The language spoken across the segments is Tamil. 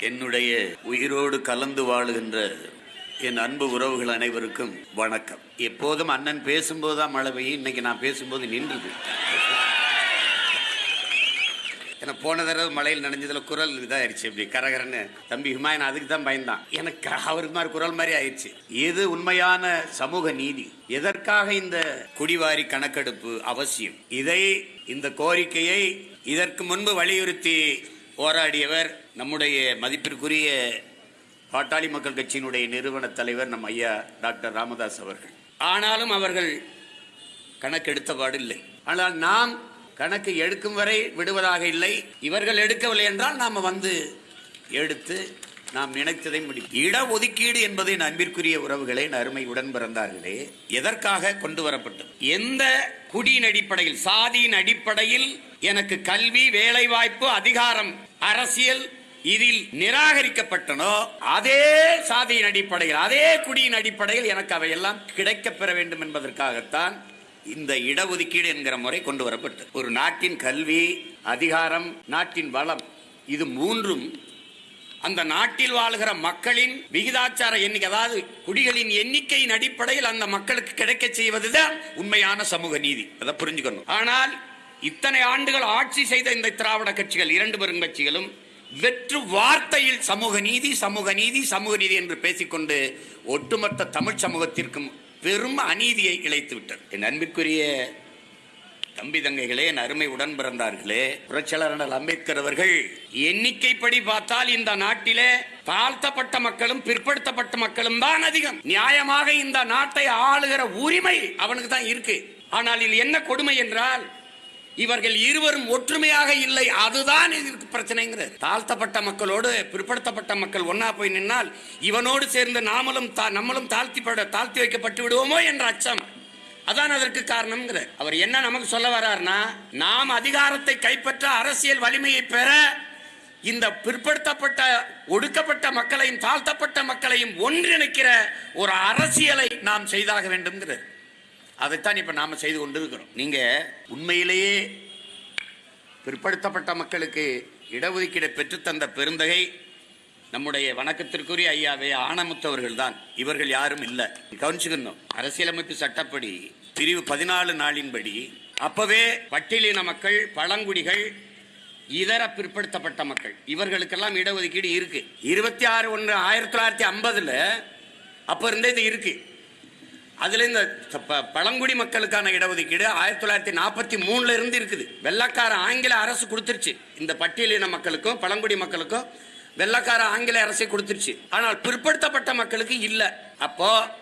என்னுடைய உயிரோடு கலந்து வாழுகின்ற என் அன்பு உறவுகள் அனைவருக்கும் வணக்கம். எப்போதும் அண்ணன் பேசும்போது தான் மழை பெய்யும் இன்னைக்கு நான் பேசும்போது நின்றுது. ஏன்னா போன தடவை மழையில் நனைஞ்சதுல குரல் இதாயிருச்சு இப்படி கரகரன்னு. தம்பி ஹுமாயன் அதுக்கு தான் பயந்தான். எனக்கு அவருக்கு மாதிரி குரல் மாதிரி ஆயிடுச்சு. எது உண்மையான சமூக நீதி? எதற்காக இந்த குடிவாரி கணக்கெடுப்பு அவசியம்? இதை இந்த கோரிக்கையை இதற்கு முன்பு வலியுறுத்தி போராடியவர் நம்முடைய மதிப்பிற்குரிய பாட்டாளி மக்கள் கட்சியினுடைய நிறுவன தலைவர் நம் ஐயா டாக்டர் ராமதாஸ் அவர்கள். ஆனாலும் அவர்கள் கணக்கெடுத்தபாடு இல்லை. ஆனால் நாம் கணக்கு எடுக்கும் வரை விடுவதாக இல்லை. இவர்கள் எடுக்கவில்லை என்றால் நாம் வந்து எடுத்து நாம் நினைத்ததை முடியும் இடஒதுக்கீடு என்பது என் அன்பிற்குரிய உறவுகளே என் அருமை உடன் பிறந்தார்களே எதற்காக கொண்டு வரப்பட்டது? எந்த குடியின் அடிப்படையில் சாதியின் அடிப்படையில் எனக்கு கல்வி வேலைவாய்ப்பு அதிகாரம் அரசியல் இதில் நிராகரிக்கப்பட்டனோ அதே சாதியின் அடிப்படையில் அதே குடியின் அடிப்படையில் எனக்கு அவையெல்லாம் கிடைக்கப் பெற வேண்டும் என்பதற்காகத்தான் இந்த இடஒதுக்கீடு என்கிற முறை கொண்டு வரப்பட்டது. ஒரு நாட்டின் கல்வி அதிகாரம் நாட்டின் வளம் இது மூன்றும் அந்த நாட்டில் வாழ்கிற மக்களின் விகிதாச்சார எண்ணிக்கை அதாவது குடிகளின் எண்ணிக்கையின் அடிப்படையில் அந்த மக்களுக்கு கிடைக்க செய்வதுதான் உண்மையான சமூக நீதி. அதை புரிஞ்சுக்கணும். ஆனால் இத்தனை ஆண்டுகள் ஆட்சி செய்த இந்த திராவிட கட்சிகள் இரண்டு பெரும் கட்சிகளும் வெற்று வார்த்தையில் சமூக நீதி சமூக நீதி சமூக நீதி என்று பேசிக்கொண்டு ஒட்டுமொத்த தமிழ் சமூகத்திற்கும் பெரும் அநீதியை இழைத்து விட்டது என் அன்பிற்குரிய தம்பி தங்கைகளே என் அருமை உடன் பிறந்தார்களே புரட்சியாளர் அண்ணல் அம்பேத்கர் அவர்கள் எண்ணிக்கைப்படி பார்த்தால் இந்த நாட்டிலே தாழ்த்தப்பட்ட மக்களும் பிற்படுத்தப்பட்ட மக்களும் தான் அதிகம். நியாயமாக இந்த நாட்டை ஆளுகிற உரிமை அவனுக்கு தான் இருக்கு. ஆனால் இது என்ன கொடுமை என்றால் இவர்கள் இருவரும் ஒற்றுமையாக இல்லை அதுதான் இதற்கு பிரச்சனைங்கிறது. தாழ்த்தப்பட்ட மக்களோடு பிற்படுத்தப்பட்ட மக்கள் ஒன்னா போய் நின்னால் இவனோடு சேர்ந்து நாமளும் தா- நம்மளும் தாழ்த்தி பட- தாழ்த்தி வைக்கப்பட்டு விடுவோமோ என்ற அச்சம். அதான் அதற்கு காரணம்ங்கிற அவர் என்ன நமக்கு சொல்ல வர்றாருன்னா நாம் அதிகாரத்தை கைப்பற்ற அரசியல் வலிமையை பெற இந்த பிற்படுத்தப்பட்ட ஒடுக்கப்பட்ட மக்களையும் தாழ்த்தப்பட்ட மக்களையும் ஒன்றிணைக்கிற ஒரு அரசியலை நாம் செய்தாக வேண்டும்ங்கிறார். அதைத்தான் இப்போ நாம் செய்து கொண்டிருக்கிறோம். நீங்கள் உண்மையிலேயே பிற்படுத்தப்பட்ட மக்களுக்கு இடஒதுக்கீடு பெற்றுத்தந்த பெருந்தகை நம்முடைய வணக்கத்திற்குரிய ஐயாவே ஆனமுத்தவர்கள் தான் இவர்கள் யாரும் இல்லை. கவனிச்சுக்கணும். அரசியலமைப்பு சட்டப்படி பிரிவு பதினாலு நாளின்படி அப்பவே பட்டியலின மக்கள் பழங்குடிகள் இதர பிற்படுத்தப்பட்ட மக்கள் இவர்களுக்கெல்லாம் இடஒதுக்கீடு இருக்கு. இருபத்தி ஆறு ஒன்று ஆயிரத்தி தொள்ளாயிரத்தி ஐம்பதுல அப்ப இருந்தே இது இருக்கு. அதுல இந்த ப- பழங்குடி மக்களுக்கான இடஒதுக்கீடு ஆயிரத்தி தொள்ளாயிரத்தி நாற்பத்தி மூணுல இருந்து இருக்குது. வெள்ளக்கார ஆங்கில அரசு கொடுத்துருச்சு. இந்த பட்டியலின மக்களுக்கும் பழங்குடி மக்களுக்கும் வெள்ளக்கார ஆங்கில அரசே கொடுத்துருச்சு. ஆனால் பிற்படுத்தப்பட்ட மக்களுக்கு இல்லை. அப்போ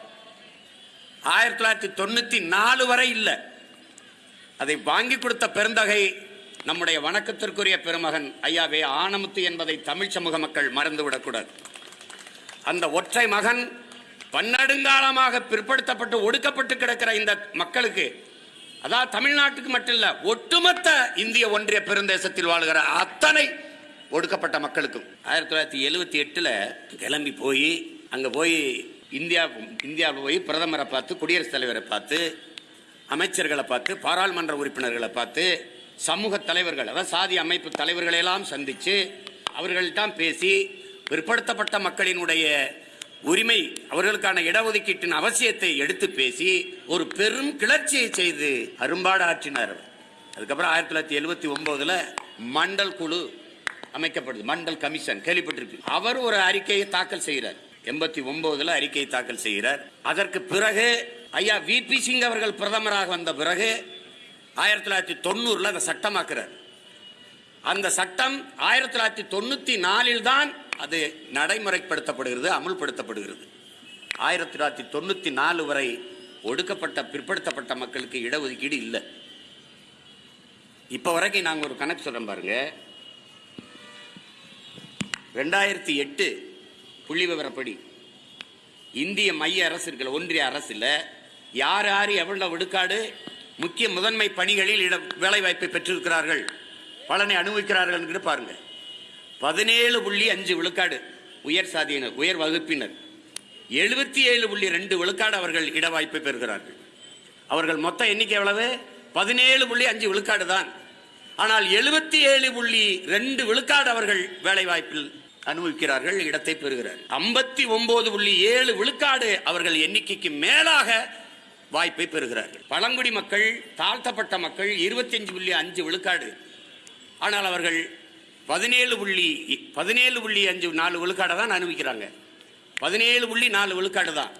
ஆயிரத்தி தொள்ளாயிரத்தி தொண்ணூற்றி நாலு வரை இல்லை. அதை வாங்கி கொடுத்த பெருந்தகை நம்முடைய வணக்கத்திற்குரிய பெருமகன் ஐயாவே ஆனமுத்து என்பதை தமிழ் சமூக மக்கள் மறந்துவிடக்கூடாது. அந்த ஒற்றை மகன் பன்னெடுங்காலமாக பிற்படுத்தப்பட்டு ஒடுக்கப்பட்டு கிடக்கிற இந்த மக்களுக்கு அதாவது தமிழ்நாட்டுக்கு மட்டும் இல்லை ஒட்டுமொத்த இந்திய ஒன்றிய பெருந்தேசத்தில் வாழ்கிற அத்தனை ஒடுக்கப்பட்ட மக்களுக்கும். ஆயிரத்தி தொள்ளாயிரத்தி எழுவத்தி எட்டில் கிளம்பி போய் அங்கே போய் இந்தியா இந்தியாவில் போய் பிரதமரை பார்த்து குடியரசுத் தலைவரை பார்த்து அமைச்சர்களை பார்த்து பாராளுமன்ற உறுப்பினர்களை பார்த்து சமூக தலைவர்கள் அதாவது சாதி அமைப்பு தலைவர்களையெல்லாம் சந்தித்து சந்திச்சு அவர்கள்தான் பேசி பிற்படுத்தப்பட்ட மக்களினுடைய உரிமை அவர்களுக்கான இடஒதுக்கீட்டின் அவசியத்தை எடுத்து பேசி ஒரு பெரும் கிளர்ச்சியை செய்து அரும்பாடு ஆற்றினார் அதுக்கப்புறம் ஆயிரத்தி தொள்ளாயிரத்தி எழுபத்தி ஒன்பதுல மண்டல் குழு அமைக்கப்படுது மண்டல் கமிஷன் கேள்விப்பட்டிருக்கு அவர் ஒரு அறிக்கையை தாக்கல் செய்கிறார். எண்பத்தி ஒன்பதுல அறிக்கையை தாக்கல் செய்கிறார். அதற்கு பிறகு ஐயா வி. பி. சிங் அவர்கள் பிரதமராக வந்த பிறகு ஆயிரத்தி தொள்ளாயிரத்தி தொண்ணூறுல அதை சட்டமாக்குறார். அந்த சட்டம் ஆயிரத்தி தொள்ளாயிரத்தி தொண்ணூத்தி நாலில் தான் அது நடைமுறைப்படுத்தப்படுகிறது அமுல்படுத்தப்படுகிறது. ஆயிரத்தி தொள்ளாயிரத்தி தொண்ணூத்தி நாலு வரை ஒடுக்கப்பட்ட பிற்படுத்தப்பட்ட மக்களுக்கு இடஒதுக்கீடு இல்லை. இப்போ வரைக்கும் நாங்கள் ஒரு கணக்கு சொல்கிறோம் பாருங்க. ரெண்டாயிரத்தி எட்டு புள்ளி விவரப்படி. இந்திய மைய அரசு இருக்கிற ஒன்றிய அரசில் யார் யார் எவ்வளவு விடுக்காடு முக்கிய முதன்மை பணிகளில் இட வேலைவாய்ப்பை பெற்றிருக்கிறார்கள் பலனை அனுபவிக்கிறார்கள் என்று பாருங்க. பதினேழு புள்ளி அஞ்சு விழுக்காடு உயர் சாதியினர் உயர் வகுப்பினர். எழுபத்தி ஏழு புள்ளி ரெண்டு விழுக்காடு அவர்கள் இட வாய்ப்பை பெறுகிறார்கள். அவர்கள் மொத்த எண்ணிக்கை எவ்வளவு? பதினேழு புள்ளி அஞ்சு விழுக்காடு தான். ஆனால் எழுபத்தி ஏழு புள்ளி ரெண்டு விழுக்காடு அவர்கள் வேலைவாய்ப்பில் அனுபவிக்கிறார்கள் இடத்தை பெறுகிறார். ஐம்பத்தி ஒன்பது புள்ளி ஏழு விழுக்காடு அவர்கள் எண்ணிக்கைக்கு மேலாக வாய்ப்பை பெறுகிறார்கள். பழங்குடி மக்கள் தாழ்த்தப்பட்ட மக்கள் இருபத்தஞ்சு புள்ளி அஞ்சு விழுக்காடு. ஆனால் அவர்கள் பதினேழு புள்ளி பதினேழு புள்ளி அஞ்சு நாலு விழுக்காடை தான் அனுபவிக்கிறாங்க. பதினேழு புள்ளி நாலு விழுக்காடு தான்.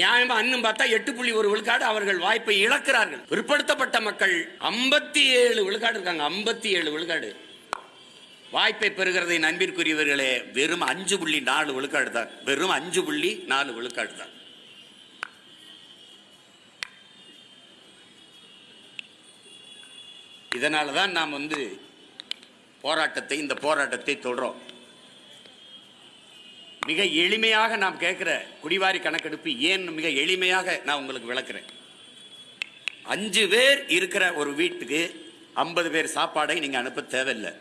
நியாயமா அன்னும் பார்த்தா எட்டு புள்ளி ஒரு விழுக்காடு அவர்கள் வாய்ப்பை இழக்கிறார்கள். பிற்படுத்தப்பட்ட மக்கள் ஐம்பத்தி ஏழு விழுக்காடு இருக்காங்க. ஐம்பத்தி ஏழு விழுக்காடு. வாய்ப்பை பெறுகிறதை நண்பிற்குரியவர்களே வெறும் அஞ்சு புள்ளி நாலு விழுக்காடு தான் வெறும் அஞ்சு புள்ளி நாலு விழுக்காடு தான் இதனால தான் நாம் வந்து போராட்டத்தை இந்த போராட்டத்தை தொடரும் மிக எளிமையாக நாம் கேட்குற குடிவாரி கணக்கெடுப்பு ஏன் மிக எளிமையாக நான் உங்களுக்கு விளக்குறேன். அஞ்சு பேர் இருக்கிற ஒரு வீட்டுக்கு ஐம்பது பேர் சாப்பாடை நீங்கள் அனுப்ப தேவையில்லை.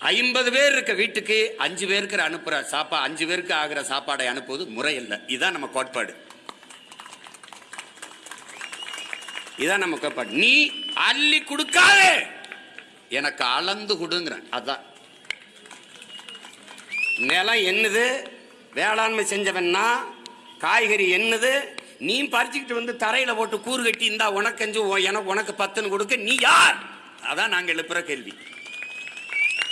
ஐம்பது பேர் இருக்க வீட்டுக்கு அஞ்சு பேருக்கு அனுப்புற சாப்பா அஞ்சு பேருக்கு ஆகிற சாப்பாடை அனுப்புவது முறை இல்லை இதுதான் நம்ம கோட்பாடு. இதான் நம்ம கோட்பாடு. நீ அள்ளி கொடுக்காதே! எனக்கு அளந்து கொடுங்கிறேன். அதான். நிலம் என்னது? வேளாண்மை செஞ்சவன்னா காய்கறி என்னது? நீ பறிச்சுக்கிட்டு வந்து தரையில போட்டு கூறு கட்டி இருந்தா உனக்கு அஞ்சு எனக்கு உனக்கு பத்துன்னு கொடுக்க நீ யார்? அதான் நாங்கள் எழுப்புற கேள்வி.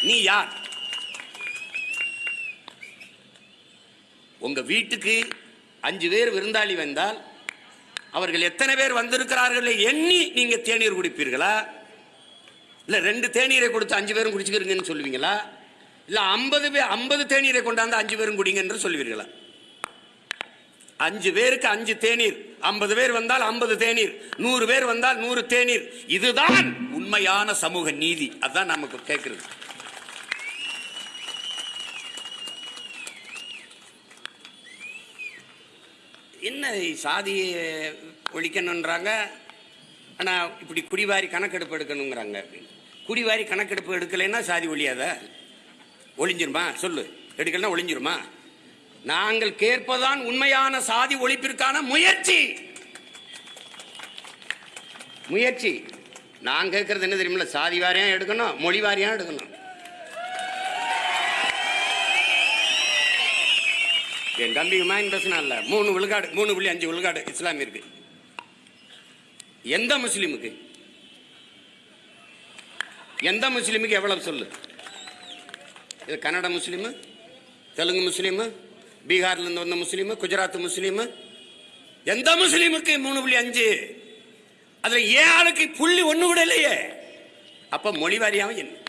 நீ யார்? உங்க வீட்டுக்கு அஞ்சு பேர் விருந்தாளி வந்தால் அவர்கள் எத்தனை பேர் வந்திருக்கிறார்கள் எண்ணி நீங்க தேநீர் குடிப்பீர்களா? இல்ல ரெண்டு தேநீரை கொடுத்து அஞ்சு பேரும் குடிச்சுக்கிறீங்கன்னு சொல்லுவீங்களா? இல்ல ஐம்பது பேர் ஐம்பது தேநீரை கொண்டாந்து அஞ்சு பேரும் குடிங்க என்று சொல்லுவீர்களா? அஞ்சு பேருக்கு அஞ்சு தேநீர். ஐம்பது பேர் வந்தால் ஐம்பது தேநீர். நூறு பேர் வந்தால் நூறு தேநீர். இதுதான் உண்மையான சமூக நீதி. அதான் நமக்கு கேட்கிறது என்ன சாதியை ஒழிக்கணுன்றாங்க ஆனால் இப்படி குடிவாரி கணக்கெடுப்பு எடுக்கணுங்கிறாங்க குடிவாரி கணக்கெடுப்பு எடுக்கலைன்னா சாதி ஒழியாத? ஒளிஞ்சிருமா சொல்லு. எடுக்கலைன்னா ஒளிஞ்சிருமா நாங்கள் கேட்பதான் உண்மையான சாதி ஒழிப்பிற்கான முயற்சி. முயற்சி. நான் கேட்கறது என்ன தெரியுமில்ல? சாதி வாரியம் எடுக்கணும் மொழி வாரியாக எடுக்கணும். என் தம்பி ஹுமாயூன் இல்லை. மூணு விழுக்காடு மூணு புள்ளி அஞ்சு விழுக்காடு இஸ்லாமியருக்கு எந்த முஸ்லீமுக்கு? எந்த முஸ்லீமுக்கு எவ்வளவு சொல்லு? இது கன்னட முஸ்லீமு தெலுங்கு முஸ்லீமு பீகார்லேருந்து வந்த முஸ்லீமு குஜராத் முஸ்லீமு. எந்த முஸ்லீமுக்கு மூணு புள்ளி அஞ்சு? அதில் ஏன் ஆளுக்கு புள்ளி ஒன்று கூட இல்லையே. அப்போ மொழி வாரியாவும் என்ன?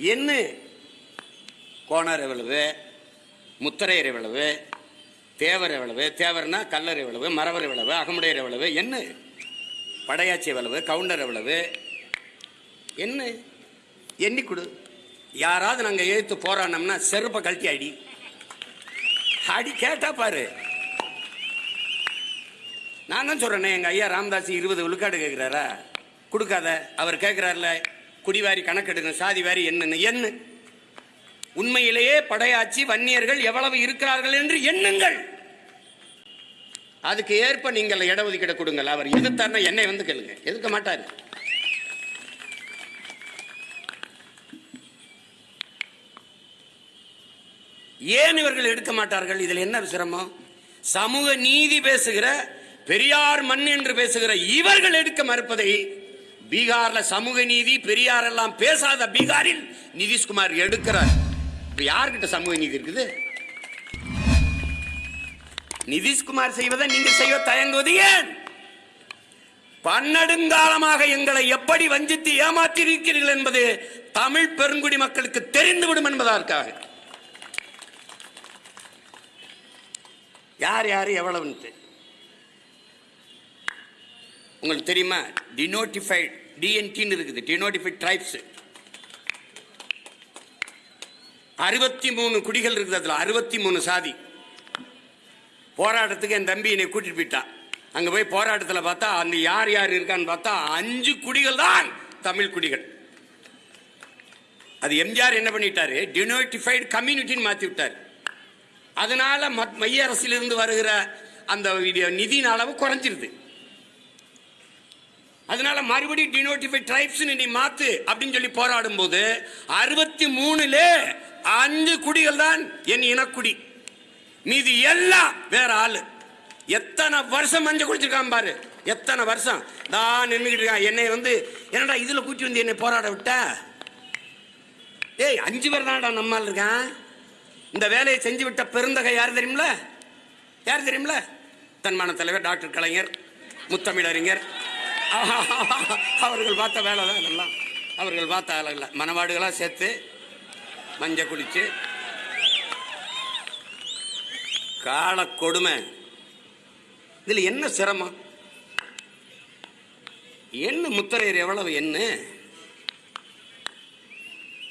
என்ன? கோணர் எவ்வளவு? முத்தரையர் எவ்வளவு? தேவர் எவ்வளவு? தேவர்னா கல்லர் எவ்வளவு? மரவர் எவ்வளவு? அகமுடையர் எவ்வளவு? என்ன? படையாச்சி எவ்வளவு? கவுண்டர் எவ்வளவு? என்ன? எண்ணி கொடு. யாராவது நாங்கள் எழுத்து போராடினோம்னா செருப்பை கழட்டி அடி. அடி கேட்டா பாரு. நான் தான் சொல்றேனே எங்கள் ஐயா ராமதாஸ் இருபது விழுக்காடு கேட்குறாரா கொடுக்காத. அவர் கேட்குறாருல குடிவாரி கணக்கெடுக்கணும் சாதி வாரி என்னன்னு என்ன? உண்மையிலேயே படையாச்சி வன்னியர்கள் எவ்வளவு இருக்கிறார்கள் என்று எண்ணுங்கள். அதுக்கு ஏற்ப நீங்கள் இடஒதுக்கீடு கொடுங்கள். அவர் எதிர்த்தார்னா என்னை வந்து கேளுங்க. எதுக்க மாட்டார். ஏன் இவர்கள் எடுக்க மாட்டார்கள்? இதில் என்ன சிரமம்? சமூக நீதி பேசுகிற பெரியார் மண் என்று பேசுகிற இவர்கள் எடுக்க மறுப்பதை பீகார்ல சமூக நீதி பெரியார் எல்லாம் பேசாத பீகாரில் நிதிஷ்குமார் எடுக்கிறார். இப்ப யார்கிட்ட சமூக நீதி இருக்குது? நிதிஷ்குமார் செய்வதை நீங்க செய்ய தயங்குவது ஏன்? பன்னெடுங்காலமாக எங்களை எப்படி வஞ்சித்து ஏமாற்றியிருக்கிறீர்கள் என்பது தமிழ் பெருங்குடி மக்களுக்கு தெரிந்துவிடும் என்பதற்காக. யார் யார் எவ்வளவுன்ட்டு? உங்களுக்கு தெரியுமா? டினோட்டிஃபைட் டிஎன்டின்னு இருக்குது. டினோட்டிஃபைட் ட்ரைப்ஸ் அறுபத்தி மூணு குடிகள் இருக்குது அதில். அறுபத்தி மூணு சாதி. போராட்டத்துக்கு என் தம்பி என்னை கூட்டிட்டு போயிட்டான் அங்கே போய் போராட்டத்தில் பார்த்தா அந்த யார் யார் இருக்கான்னு பார்த்தா அஞ்சு குடிகள் தான் தமிழ் குடிகள். அது எம்ஜிஆர் என்ன பண்ணிட்டாரு? டினோட்டிஃபைடு கம்யூனிட்டின்னு மாத்தி விட்டார். அதனால மத்- மைய அரசிலிருந்து வருகிற அந்த இது நிதியின் அளவு குறைஞ்சிருது. அதனால மறுபடியும் டினோட்டிஃபை ட்ரைப்ஸ் நீ மாத்து அப்படின்னு சொல்லி போராடும் போது அறுபத்தி மூணுல அஞ்சு குடிகள் தான் என் இனக்குடி. மீதி எல்லாம் வேற ஆளு. எத்தனை வருஷம் மஞ்சள் குடிச்சிருக்கான் பாரு. எத்தனை வருஷம். தான் நின்றுக்கிட்டு இருக்கான். என்னை வந்து என்னடா இதுல கூட்டி வந்து என்னை போராட விட்ட? ஏய் அஞ்சு பேர் தான்டா நம்மால் இருக்கான். இந்த வேலையை செஞ்சு விட்ட பெருந்தகை யார் தெரியுமில யார் தெரியுமில தன்மான தலைவர் டாக்டர் கலைஞர் முத்தமிழறிஞர். அவர்கள் பார்த்த வேலை தான் இதெல்லாம். அவர்கள் பார்த்த வேலை இல்லை. மனவாடுகளாக சேர்த்து மஞ்சள் குடித்து கால கொடுமை. இதில் என்ன சிரமம்? என்ன முத்தரையர் எவ்வளவு என்ன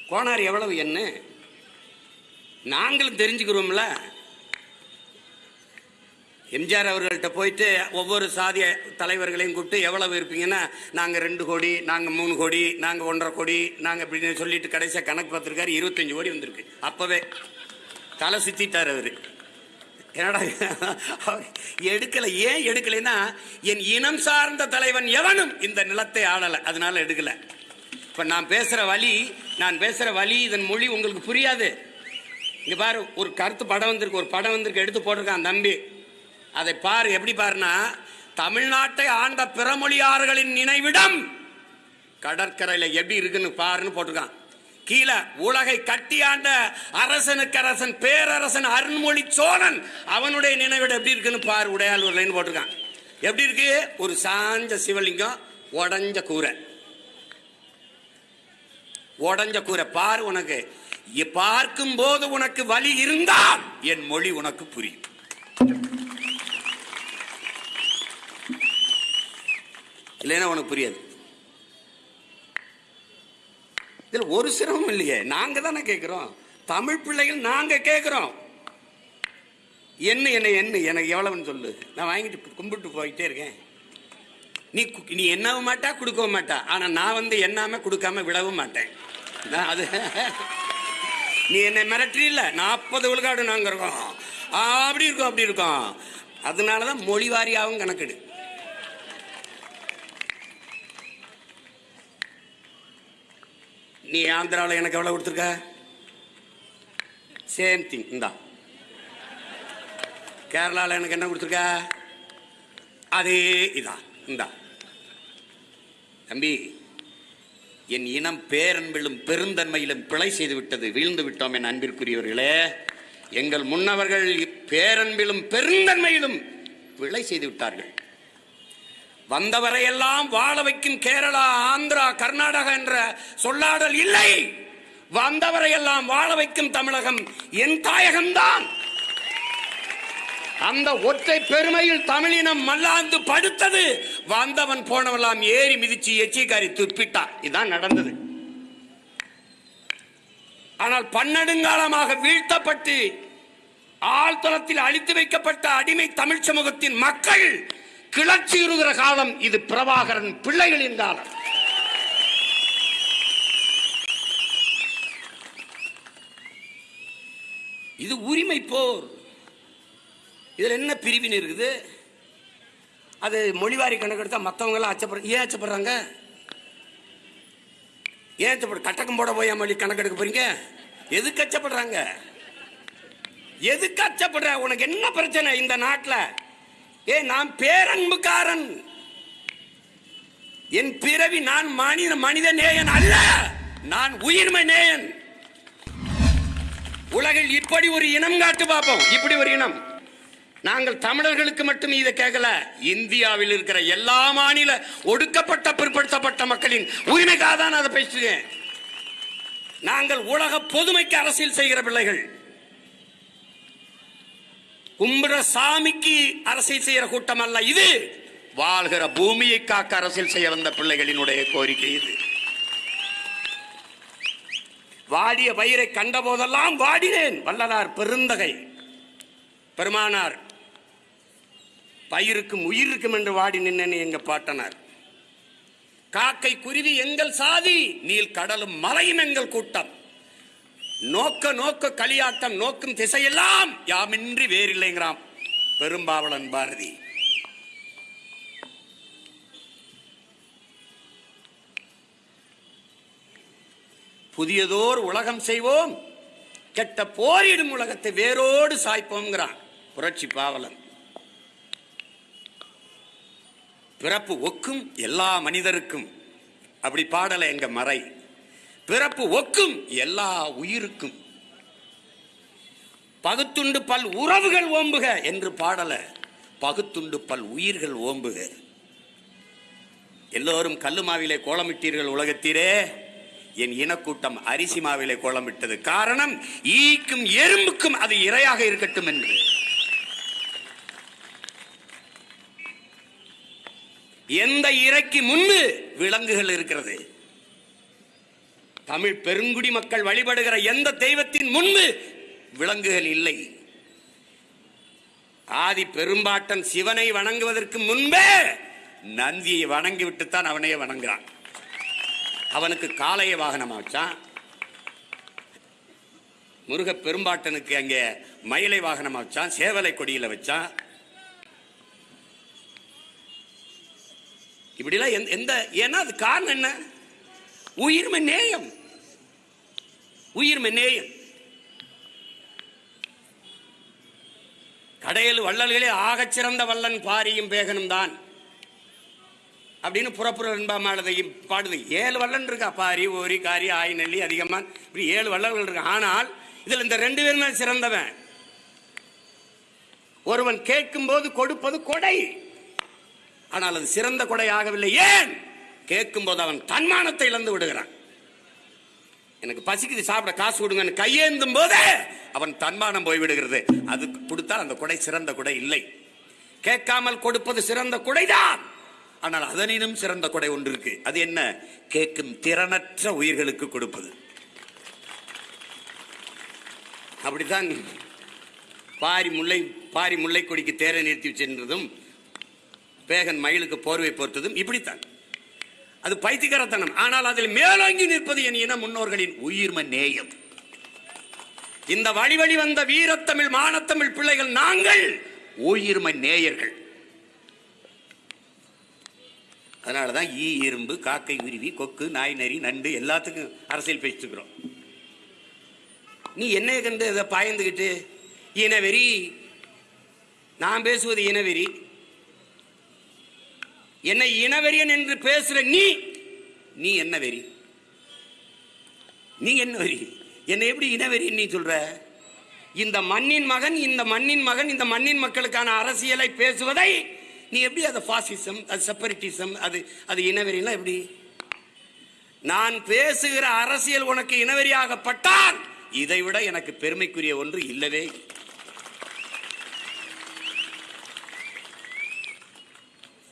கோணார் எவ்வளவு என்ன நாங்களும் தெரிஞ்சுக்கிறோம்ல. எம்ஜிஆர் அவர்கள்ட்ட போயிட்டு ஒவ்வொரு சாதிய தலைவர்களையும் கூப்பிட்டு எவ்வளவு இருப்பீங்கன்னா நாங்கள் ரெண்டு கோடி நாங்கள் மூணு கோடி நாங்கள் ஒன்றரை கோடி நாங்கள் இப்படின்னு சொல்லிட்டு கடைசியாக கணக்கு பார்த்துருக்காரு இருபத்தஞ்சு கோடி வந்திருக்கு. அப்போவே தலை சுற்றிட்டார் அவர். என்னடா அவர் ஏன் எடுக்கலைன்னா என் இனம் சார்ந்த தலைவன் எவனும் இந்த நிலத்தை ஆளலை. அதனால எடுக்கலை. இப்போ நான் பேசுகிற வழி நான் பேசுகிற வழி இதன் மொழி உங்களுக்கு புரியாது. இங்கே பாரு ஒரு கருத்து படம் வந்திருக்கு ஒரு படம் வந்திருக்கு எடுத்து போட்டிருக்கான் தம்பி. அதை பாரு எப்படி பாருன்னா தமிழ்நாட்டை ஆண்ட பிறமொழியாளர்களின் நினைவிடம் கடற்கரையில் எப்படி இருக்குன்னு பாருன்னு போட்டிருக்கான். கீழே உலகை கட்டியாண்ட அரசனுக்கு அரசன் பேரரசன் அருண்மொழி சோழன் அவனுடைய நினைவிடம் எப்படி இருக்குன்னு பாரு உடையாளூர்லன்னு போட்டிருக்கான். எப்படி இருக்கு? ஒரு சாஞ்ச சிவலிங்கம் உடஞ்ச கூரை. உடஞ்ச கூரை. பாரு உனக்கு. பார்க்கும் போது உனக்கு வலி இருந்தால் என் மொழி உனக்கு புரியும். இல்லைன்னா உனக்கு புரியாது. இதில் ஒரு சிரமம் இல்லையே. நாங்கள் தானே கேட்குறோம் தமிழ் பிள்ளைகள் நாங்கள் கேட்குறோம் என்ன என்ன என்ன எனக்கு எவ்வளவுன்னு சொல்லு. நான் வாங்கிட்டு கும்பிட்டு போயிட்டே இருக்கேன். நீ கு- நீ என்னவும் மாட்டா கொடுக்கவும் மாட்டா. ஆனால் நான் வந்து என்னாம கொடுக்காம விடவும் மாட்டேன். நான் அது நீ என்னை மிரட்டுறீல்ல நாற்பது விழுக்காடு நாங்கள் இருக்கோம். அப்படி இருக்கோம் அப்படி இருக்கோம். அதனாலதான் மொழி வாரியாகவும் கணக்கெடு. நீ ஆந்திராவில் எனக்கு எவ்வளோ கொடுத்துருக்க? சேம் திங் இந்தா. கேரளாவில் எனக்கு என்ன கொடுத்துருக்க? அதே இதான் இந்தா. தம்பி என் இனம் பேரன்பிலும் பெருந்தன்மையிலும் பிழை செய்து விட்டது வீழ்ந்து விட்டோம் என் அன்பிற்குரியவர்களே. எங்கள் முன்னவர்கள் பேரன்பிலும் பெருந்தன்மையிலும் பிழை செய்து விட்டார்கள். வந்தவரையெல்லாம் வாழ வைக்கும் கேரளா ஆந்திரா கர்நாடகா என்ற சொல்லாடல் இல்லை. வந்தவரையெல்லாம் வாழ வைக்கும் தமிழகம் என் தாயகம்தான். அந்த ஒற்றை பெருமையில் தமிழினம் மல்லாந்து படுத்தது. வந்தவன் போனவெல்லாம் ஏறி மிதிச்சு எச்சிக்காரி துப்பிட்டான் இதுதான் நடந்தது. ஆனால் பன்னெடுங்காலமாக வீழ்த்தப்பட்டு ஆழ்தளத்தில் அழித்து வைக்கப்பட்ட அடிமை தமிழ் சமூகத்தின் மக்கள் கிளர்ச்சியுறுகிற காலம் இது பிரபாகரன் பிள்ளைகளின் காலம். இது உரிமை போர். இதில் என்ன பிரிவின் இருக்குது? அது மொழிவாரி கணக்கெடுத்தா மற்றவங்களாம் அச்சப்படுற ஏன் அச்சப்படுறாங்க? ஏன் அச்சப்படு கட்டக்கம் போட போய் மொழி கணக்கெடுக்க போறீங்க? எதுக்கு அச்சப்படுறாங்க? எதுக்கு அச்சப்படுற? உனக்கு என்ன பிரச்சனை இந்த நாட்டில்? ஏ நான் பேரன்புக்காரன். என் பிறவி நான் மனித மனித நேயன் அல்ல. நான் உயிர்மை நேயன். உலகில் இப்படி ஒரு இனம் காட்டு பார்ப்போம் இப்படி ஒரு இனம். நாங்கள் தமிழர்களுக்கு மட்டும் இதை கேட்கல. இந்தியாவில் இருக்கிற எல்லா மாநில ஒடுக்கப்பட்ட பிற்படுத்தப்பட்ட மக்களின் உரிமைக்காக தான் அதை பேசுகிறேன். நாங்கள் உலக பொதுமைக்கு அரசியல் செய்கிற பிள்ளைகள். கும்பிட சாமிக்கு அரசியல் செய்கிற கூட்டம் அல்ல இது. வாழ்கிற பூமியை காக்க அரசியல் செய்ய வந்த பிள்ளைகளினுடைய கோரிக்கை இது. வாடிய பயிரை கண்ட போதெல்லாம் வாடினேன். வல்லலார் பெருந்தகை. பெருமானார் பயிருக்கும் உயிருக்கும் என்று வாடி நின்னேன் எங்க பாட்டனார். காக்கை குருவி எங்கள் சாதி நீல் கடலும் மலையும் எங்கள் கூட்டம். நோக்க நோக்க களியாட்டம் நோக்கும் திசையெல்லாம் யாமின்றி வேறில்லைங்கிறான் பெரும்பாவளன் பாரதி. புதியதோர் உலகம் செய்வோம் கெட்ட போரிடும் உலகத்தை வேரோடு சாய்ப்போங்கிறான் புரட்சி பாவலன். பிறப்பு ஒக்கும் எல்லா மனிதருக்கும். அப்படி பாடலை எங்க மறை. பிறப்பு ஒக்கும் எல்லா உயிருக்கும். பகுத்துண்டு பல் உறவுகள் ஓம்புக என்று பாடல பகுத்துண்டு பல் உயிர்கள் ஓம்புக. எல்லோரும் கல்லு மாவிலே கோலமிட்டீர்கள் உலகத்தீரே என் இனக்கூட்டம் அரிசி மாவிலே கோலமிட்டது. காரணம் ஈக்கும் எறும்புக்கும் அது இரையாக இருக்கட்டும் என்று. எந்த இறைக்கு முன்பு விலங்குகள் இருக்கிறது? தமிழ் பெருங்குடி மக்கள் வழிபடுகிற எந்த தெய்வத்தின் முன்பு விலங்குகள் இல்லை? ஆதி பெரும்பாட்டன் சிவனை வணங்குவதற்கு முன்பே நந்தியை வணங்கி விட்டுத்தான் அவனையே வணங்குறான். அவனுக்கு காளைய வாகனமா வச்சான் முருக பெரும்பாட்டனுக்கு அங்கே மயிலை வாகனமா வச்சான் சேவலை கொடியில வச்சான். இப்படிலாம் எந்த ஏன்னா அது காரணம் என்ன? உயிர்மை நேயம். உயிர்மை நேயம் கடையில் வள்ளல்களே ஆகச் சிறந்த வல்லன் பாரியும் பேகனும் தான். அப்படின்னு புறப்புற என்பாமானதையும் பாடுது. ஏழு வல்லன் இருக்கா? பாரி ஓரி காரி ஆய் நெல்லி அதிகமாக இப்படி ஏழு வள்ளல்கள் இருக்கு. ஆனால் இதில் இந்த ரெண்டு பேரும் சிறந்தவன். ஒருவன் கேட்கும் போது கொடுப்பது கொடை. ஆனால் அது சிறந்த கொடை ஆகவில்லை ஏன்? கேட்கும்போது அவன் தன்மானத்தை இழந்து விடுகிறான். எனக்கு பசிக்குது சாப்பிட காசு கொடுங்கன்னு கையேந்தும் போது அவன் தன்மானம் போய்விடுகிறது. அது கொடுத்தால் அந்த கொடை சிறந்த கொடை இல்லை. கேட்காமல் கொடுப்பது சிறந்த கொடைதான். ஆனால் அதனினும் சிறந்த கொடை ஒன்று இருக்கு அது என்ன? கேட்கும் திறனற்ற உயிர்களுக்கு கொடுப்பது. அப்படித்தான் பாரி முல்லை பாரி முல்லை கொடிக்கு தேரை நிறுத்தி சென்றதும் பேகன் மயிலுக்கு போர்வை போர்த்ததும் இப்படித்தான். அது பைத்தியக்காரத்தனம். ஆனால் அதில் மேலோங்கி நிற்பது என் இன முன்னோர்களின் உயிர்ம நேயம். இந்த வழி வழி வந்த வீரத்தமிழ் மானத்தமிழ் பிள்ளைகள் நாங்கள் உயிர்ம நேயர்கள். அதனாலதான் ஈ இரும்பு காக்கை உருவி கொக்கு நாய் நரி நண்டு எல்லாத்துக்கும் அரசியல் பேசிட்டு இருக்கிறோம் நீ என்ன கண்டு இதை பாய்ந்துக்கிட்டு? இனவெறி நான் பேசுவது இனவெறி. என்னை இனவெறியன் என்று பேசுற நீ நீ என்ன வெறி? நீ என்ன வெறி? என்னை எப்படி இனவெறியன் நீ சொல்ற? இந்த மண்ணின் மகன் இந்த மண்ணின் மகன் இந்த மண்ணின் மக்களுக்கான அரசியலை பேசுவதை நீ எப்படி அது பாசிசம் அது செப்பரேட்டிசம் அது அது இனவெறியெல்லாம் எப்படி? நான் பேசுகிற அரசியல் உனக்கு இனவெறியாகப்பட்டால் இதை விட எனக்கு பெருமைக்குரிய ஒன்று இல்லவே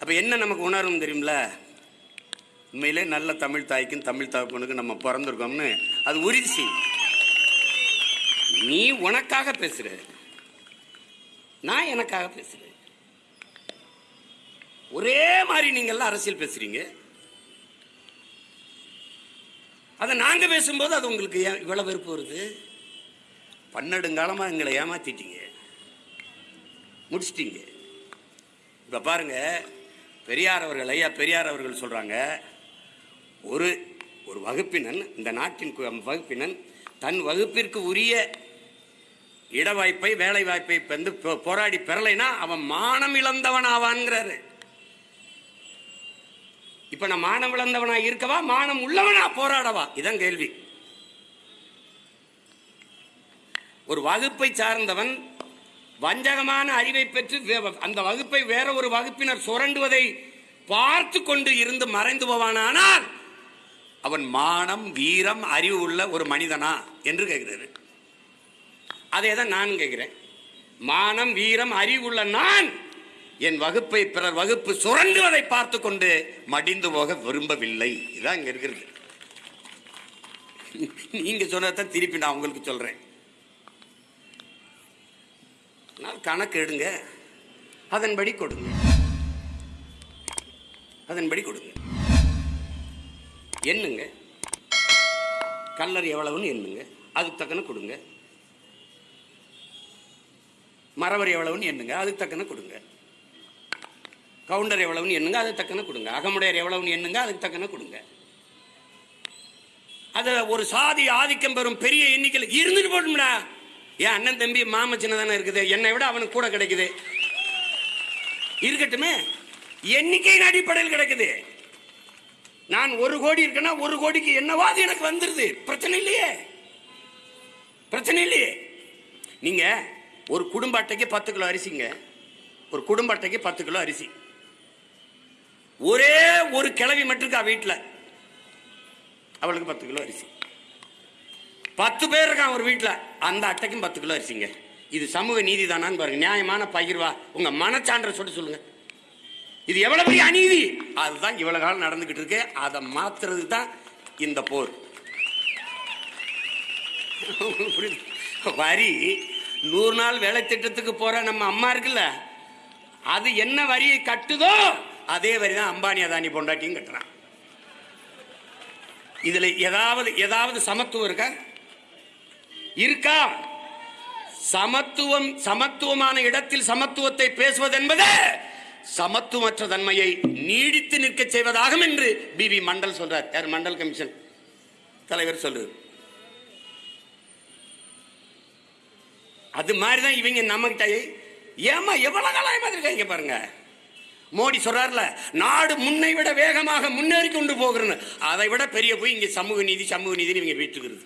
அப்போ என்ன நமக்கு உணரும் தெரியுமில? உண்மையிலே நல்ல தமிழ் தாய்க்கும் தமிழ் தகப்பனுக்கும் நம்ம பிறந்திருக்கோம்னு அது உறுதி செய்யும். நீ உனக்காக பேசுற. நான் எனக்காக பேசுறேன் ஒரே மாதிரி நீங்கள்லாம் அரசியல் பேசுறீங்க. அதை நாங்கள் பேசும்போது அது உங்களுக்கு ஏன் இவ்வளவு வெறுப்பு வருது. பன்னெடுங்காலமாக எங்களை ஏமாத்திட்டீங்க. முடிச்சிட்டீங்க. இப்போ பாருங்க பெரியார் அவர்கள் ஐயா பெரியார் அவர்கள் சொல்கிறாங்க ஒரு ஒரு வகுப்பினன் இந்த நாட்டின் கு- வகுப்பினன் தன் வகுப்பிற்கு உரிய இட வாய்ப்பை வேலை வாய்ப்பை வந்து போ- போராடி பெறலைன்னா அவன் மானம் இழந்தவன் ஆவான்ங்கிறாரு இப்ப நான் மானம் இழந்தவனா இருக்கவா மானம் உள்ளவனா போராடவா? இதான் கேள்வி. ஒரு வகுப்பை சார்ந்தவன் வஞ்சகமான அறிவை பெற்று வே- அந்த வகுப்பை வேற ஒரு வகுப்பினர் சுரண்டுவதை பார்த்து கொண்டு இருந்து மறைந்து போவானானால் அவன் மானம் வீரம் அறிவு உள்ள ஒரு மனிதனா என்று கேட்கிறாரு. அதே தான் நான் கேட்கிறேன். மானம் வீரம் அறிவு உள்ள நான் என் வகுப்பை பிறர் வகுப்பு சுரண்டுவதை பார்த்து கொண்டு மடிந்து போக விரும்பவில்லை. இதான் இங்க இருக்கிறது. நீங்க சொன்னதான் திருப்பி நான் உங்களுக்கு சொல்றேன். கணக்கு எடுங்க. அதன்படி கொடுங்க. அதன்படி கொடுங்க. எண்ணுங்க. கல்லர் எவ்வளவுன்னு எண்ணுங்க. அதுக்கு தக்கன கொடுங்க. மரவர் எவ்வளவுன்னு எண்ணுங்க. அதுக்கு தக்கன கொடுங்க. கவுண்டர் எவ்வளவுன்னு எண்ணுங்க. அதுக்கு தக்கன கொடுங்க. அகமுடையர் எவ்வளவுன்னு எண்ணுங்க. அதுக்கு தக்கன கொடுங்க. அது ஒரு சாதி ஆதிக்கம் பெறும் பெரிய எண்ணிக்கையில் இருந்துட்டு போட்டும்டா. என் அண்ணன் தம்பி மாம சின்னதான இருக்குது. என்னை விட அவனுக்கு கூட கிடைக்குது. இருக்கட்டுமே. எண்ணிக்கையின் அடிப்படையில் கிடைக்குது? நான் ஒரு கோடி இருக்கேன்னா ஒரு கோடிக்கு என்னவாது எனக்கு வந்துருது? பிரச்சனை இல்லையே. பிரச்சனை இல்லையே. நீங்க ஒரு குடும்ப அட்டைக்கு பத்து கிலோ அரிசிங்க. ஒரு குடும்ப அட்டைக்கு பத்து கிலோ அரிசி. ஒரே ஒரு கிழவி மட்டும் இருக்கா வீட்டில் அவளுக்கு பத்து கிலோ அரிசி. பத்து பேர் இருக்கான் ஒரு வீட்டில் அந்த அட்டைக்கும் பத்து கிலோ அரிசிங்க. இது சமூக நீதி தானான்னு பாருங்க. நியாயமான பகிர்வா. உங்க மனச்சான்ற சொல்லி சொல்லுங்க. இது எவ்வளவு பெரிய அநீதி? அதுதான் இவ்வளவு காலம் நடந்துகிட்டு இருக்கு. அதை மாத்துறது தான் இந்த போர். புரியுது? வரி நூறு நாள் வேலை திட்டத்துக்கு போற நம்ம அம்மா இருக்குல்ல அது என்ன வரியை கட்டுதோ அதே வரி தான் அம்பானி அதானி பொண்டாட்டியும் கட்டுறான். இதுல ஏதாவது ஏதாவது சமத்துவம் இருக்கா? இருக்கா? சமத்துவம் சமத்துவமான இடத்தில் சமத்துவத்தை பேசுவது என்பது சமத்துவமற்ற தன்மையை நீடித்து நிற்க செய்வதாகும் என்று பிபி மண்டல் சொல்றார். யார்? மண்டல் கமிஷன். தலைவர் சொல்றாரு அது மாதிரி தான் இவங்க நம்மகிட்ட ஏமா எவ்வளவு காலம் ஏமாத்திருக்காங்க பாருங்க? மோடி சொல்றாருல நாடு முன்னை விட வேகமாக முன்னேறி கொண்டு போகிறேன்னு. அதை விட பெரிய போய் இங்க சமூக நீதி சமூக நீதினு இவங்க வீட்டுக்கிறது.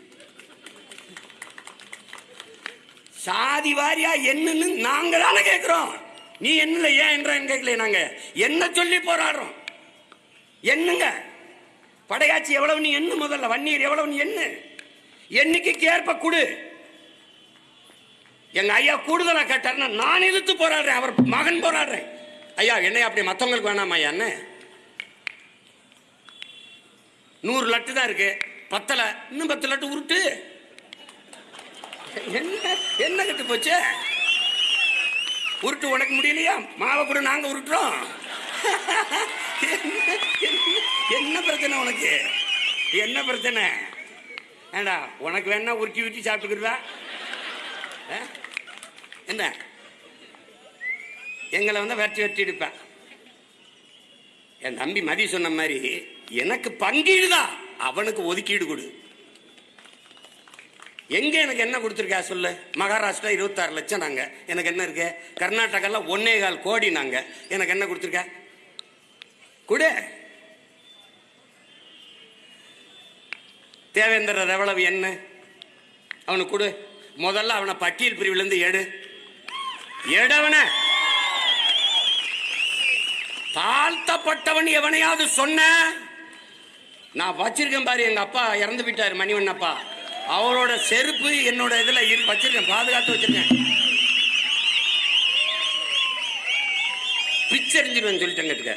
சாதி வாரியா என்னன்னு நாங்க தானே கேட்கிறோம் நீ என்ன ஏன் என்றான்னு கேட்கல நாங்க. என்ன சொல்லி போராடுறோம்? என்னங்க? படையாச்சி எவ்வளவு நீ என்ன முதல்ல? வன்னீர் எவ்வளவு நீ என்ன என்னைக்கு ஏற்ப கொடு. எங்க ஐயா கூடுதலா கேட்டாருன்னா நான் எதிர்த்து போராடுறேன். அவர் மகன் போராடுறேன். ஐயா என்னையா அப்படி மற்றவங்களுக்கு வேணாமா ஐயா என்ன? நூறு லட்டு தான் இருக்கு. பத்தலை. இன்னும் பத்து லட்டு உருட்டு. என்ன? என்ன கட்டு போச்சு? உருட்டு உனக்கு முடியலையா? மாவை கூட நாங்க உருட்டுறோம். என்ன- பிரச்சனை உனக்கு? என்ன பிரச்சனை? ஏண்டா உனக்கு வேணா உருட்டி உருட்டி சாப்பிட்டுக்கிறதா? என்ன? எங்களை வந்து வெட்டி வெட்டி எடுப்பேன் என் தம்பி மதி சொன்ன மாதிரி எனக்கு பங்கீடுதான். அவனுக்கு ஒதுக்கீடு கொடு. எங்க எனக்கு என்ன கொடுத்துருக்கா சொல்லு? மகாராஷ்டிரா இருபத்தாறு லட்சம் நாங்க. எனக்கு என்ன இருக்கு? கர்நாடகால ஒன்னே கால் கோடி நாங்க. எனக்கு என்ன கொடுத்துருக்க? கொடு. தேவேந்திரர் எவ்வளவு என்ன? அவனுக்கு கொடு. முதல்ல அவனை பட்டியல் பிரிவுலேருந்து எடு. எடுவன. தாழ்த்தப்பட்டவன் எவனையாவது சொன்ன? நான் வச்சிருக்கேன் பாரு எங்க அப்பா இறந்து போயிட்டாரு மணிவண்ணப்பா. அவரோட செருப்பு என்னோட இதில் இரு வச்சிருக்கேன் பாதுகாத்து வச்சிருக்கேன். பிச்சரிஞ்சிருவேன் சொல்லிட்டேங்க கேட்டுக்க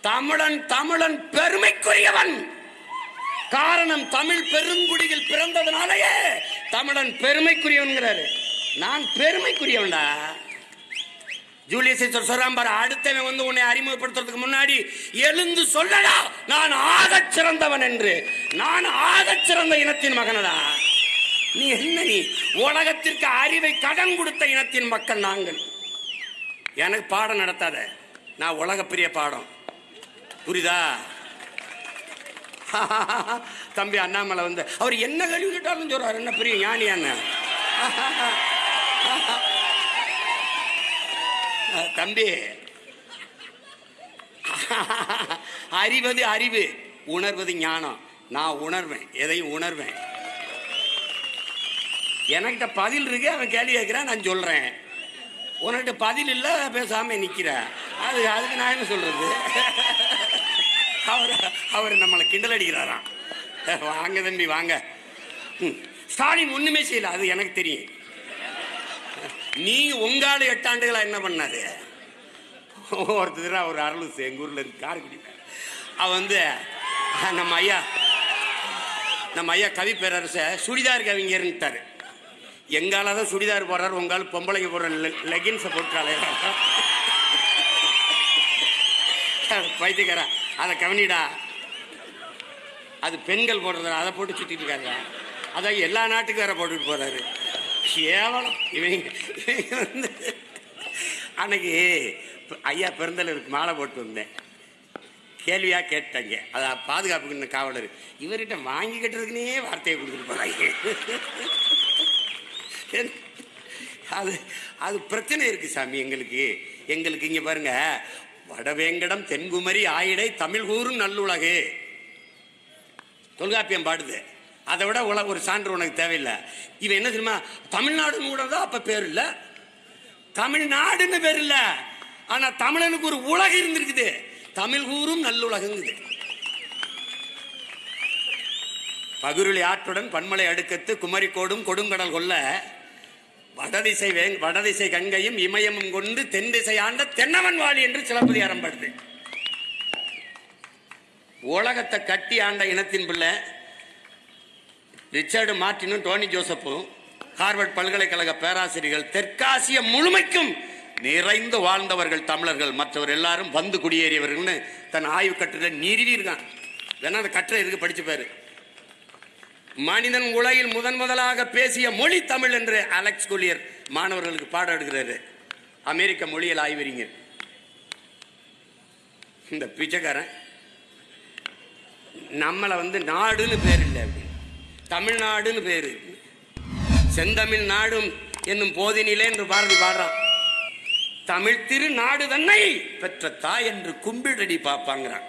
தமிழன் தமிழன் பெருமைக்குரியவன். காரணம் தமிழ் பெருங்குடியில் பிறந்ததுனாலேயே தமிழன் பெருமைக்குரியவன்கிறாரு. நான் பெருமைக்குரியவன்டா. ஜூலியஸ் சீசர் சொல்றான் பாரு அடுத்தவன் வந்து உன்னை அறிமுகப்படுத்துறதுக்கு முன்னாடி எழுந்து சொல்லடா நான் ஆக சிறந்தவன் என்று. நான் ஆக சிறந்த இனத்தின் மகனடா. நீ என்ன நீ? உலகத்திற்கு அறிவை கடன் கொடுத்த இனத்தின் மக்கள் நாங்கள். எனக்கு பாடம் நடத்தாத. நான் உலகப்பிரிய பாடம். புரியுதா? தம்பி அண்ணாமலை வந்து அவர் என்ன கழுவி கேட்டாலும் சொல்றாரு என்ன பெரிய ஞானியான்னு தம்பி. அறிவது அறிவு உணர்வது ஞானம். நான் உணர்வேன் எதையும் உணர்வேன். எனக்கிட்ட பதில் இருக்கு அவன் கேள்வி கேட்கிறான் நான் சொல்றேன். உனக்கிட்ட பதில் இல்லை பேசாம நிற்கிறேன் அது அதுக்கு நான் என்ன சொல்றது? அவர் அவர் நம்மளை கிண்டல் அடிக்கிறாராம். வாங்க தம்பி வாங்க. ம். ஸ்டாலின் ஒன்றுமே செய்யல அது எனக்கு தெரியும். நீ உங்கால ஆண்டுகளாக என்ன பண்ணாரு ஒருத்தர் ஒரு அருள் எங்க ஊர்ல இருக்கு காரைக்குடி அவன் வந்து நம்ம ஐயா நம்ம ஐயா கவி பேரரச சுடிதார் கவிஞர்ன்ட்டாரு. எங்கால தான் சுடிதார் போடுறாரு உங்கால பொம்பளைங்க போடுற லெகின்ஸை போட்டாலே பைத்தியக்காரா அதை கவனிடா. அது பெண்கள் போடுறது அதை போட்டு சுற்றிட்டு இருக்காங்க அதான் எல்லா நாட்டுக்கும் வேற போட்டுட்டு போறாரு. கேவலம். இவங்க இவங்க வந்து அன்னைக்கு ஐயா பெருந்தலுக்கு மாலை போட்டு வந்தேன். கேள்வியாக கேட்டாங்க. அதை பாதுகாப்புக்கு காவலர். இவர்கிட்ட வாங்கி கட்டுறதுக்குனே வார்த்தையை கொடுத்துட்டு போறாங்க. அது அது பிரச்சனை இருக்கு சாமி எங்களுக்கு. எங்களுக்கு இங்கே பாருங்க வடவேங்கடம் தென்குமரி ஆயிடை தமிழ் கூறும் நல்லுலகு. தொல்காப்பியம் பாடுது. அதை விட உல ஒரு சான்று உனக்கு தேவையில்லை. இவன் என்ன தெரியுமா? தமிழ்நாடுன்னு கூட தான் அப்ப பேர் இல்ல? தமிழ்நாடுன்னு பேர் இல்ல. ஆனா தமிழனுக்கு ஒரு உலகம் இருந்திருக்குது. தமிழ் கூறும் நல்லுலகுங்குது. பகுருளி ஆற்றுடன் பன்மலை அடுக்கத்து குமரிக்கோடும் கொடுங்கடல் கொல்ல வடதிசை வே வடதிசை கங்கையும் இமயமும் கொண்டு தென் திசை ஆண்ட தென்னவன் வாழி என்று சிலப்பதி அறம்படுது. உலகத்தை கட்டி ஆண்ட இனத்தின் பிள்ளை ரிச்சர்டு மார்ட்டினும் டோனி ஜோசப்பும் ஹார்வர்ட் பல்கலைக்கழக பேராசிரியர்கள் தெற்காசிய முழுமைக்கும் நிறைந்து வாழ்ந்தவர்கள் தமிழர்கள். மற்றவர் எல்லாரும் வந்து குடியேறியவர்கள்னு தன் ஆய்வு கட்டுரை நிறுவியிருக்கான் வேணா அந்த கட்டுரை இருக்கு படிச்சு பாரு. மனிதன் உலகில் முதன் முதலாக பேசிய மொழி தமிழ் என்று அலெக்ஸ் குலியர் மாணவர்களுக்கு பாடம் எடுக்கிறாரு. அமெரிக்க மொழியில் ஆய்வறிங்க இந்த பிச்சைக்காரன் நம்மளை வந்து நாடுன்னு பேர் இல்லை அப்படி. தமிழ்நாடுன்னு பேரு. செந்தமிழ் நாடும் என்னும் போதினிலே என்று பாரதி பாடுறான் தமிழ் திரு நாடு தன்னை பெற்ற தாய் என்று கும்பிடடி பார்ப்பாங்கிறான்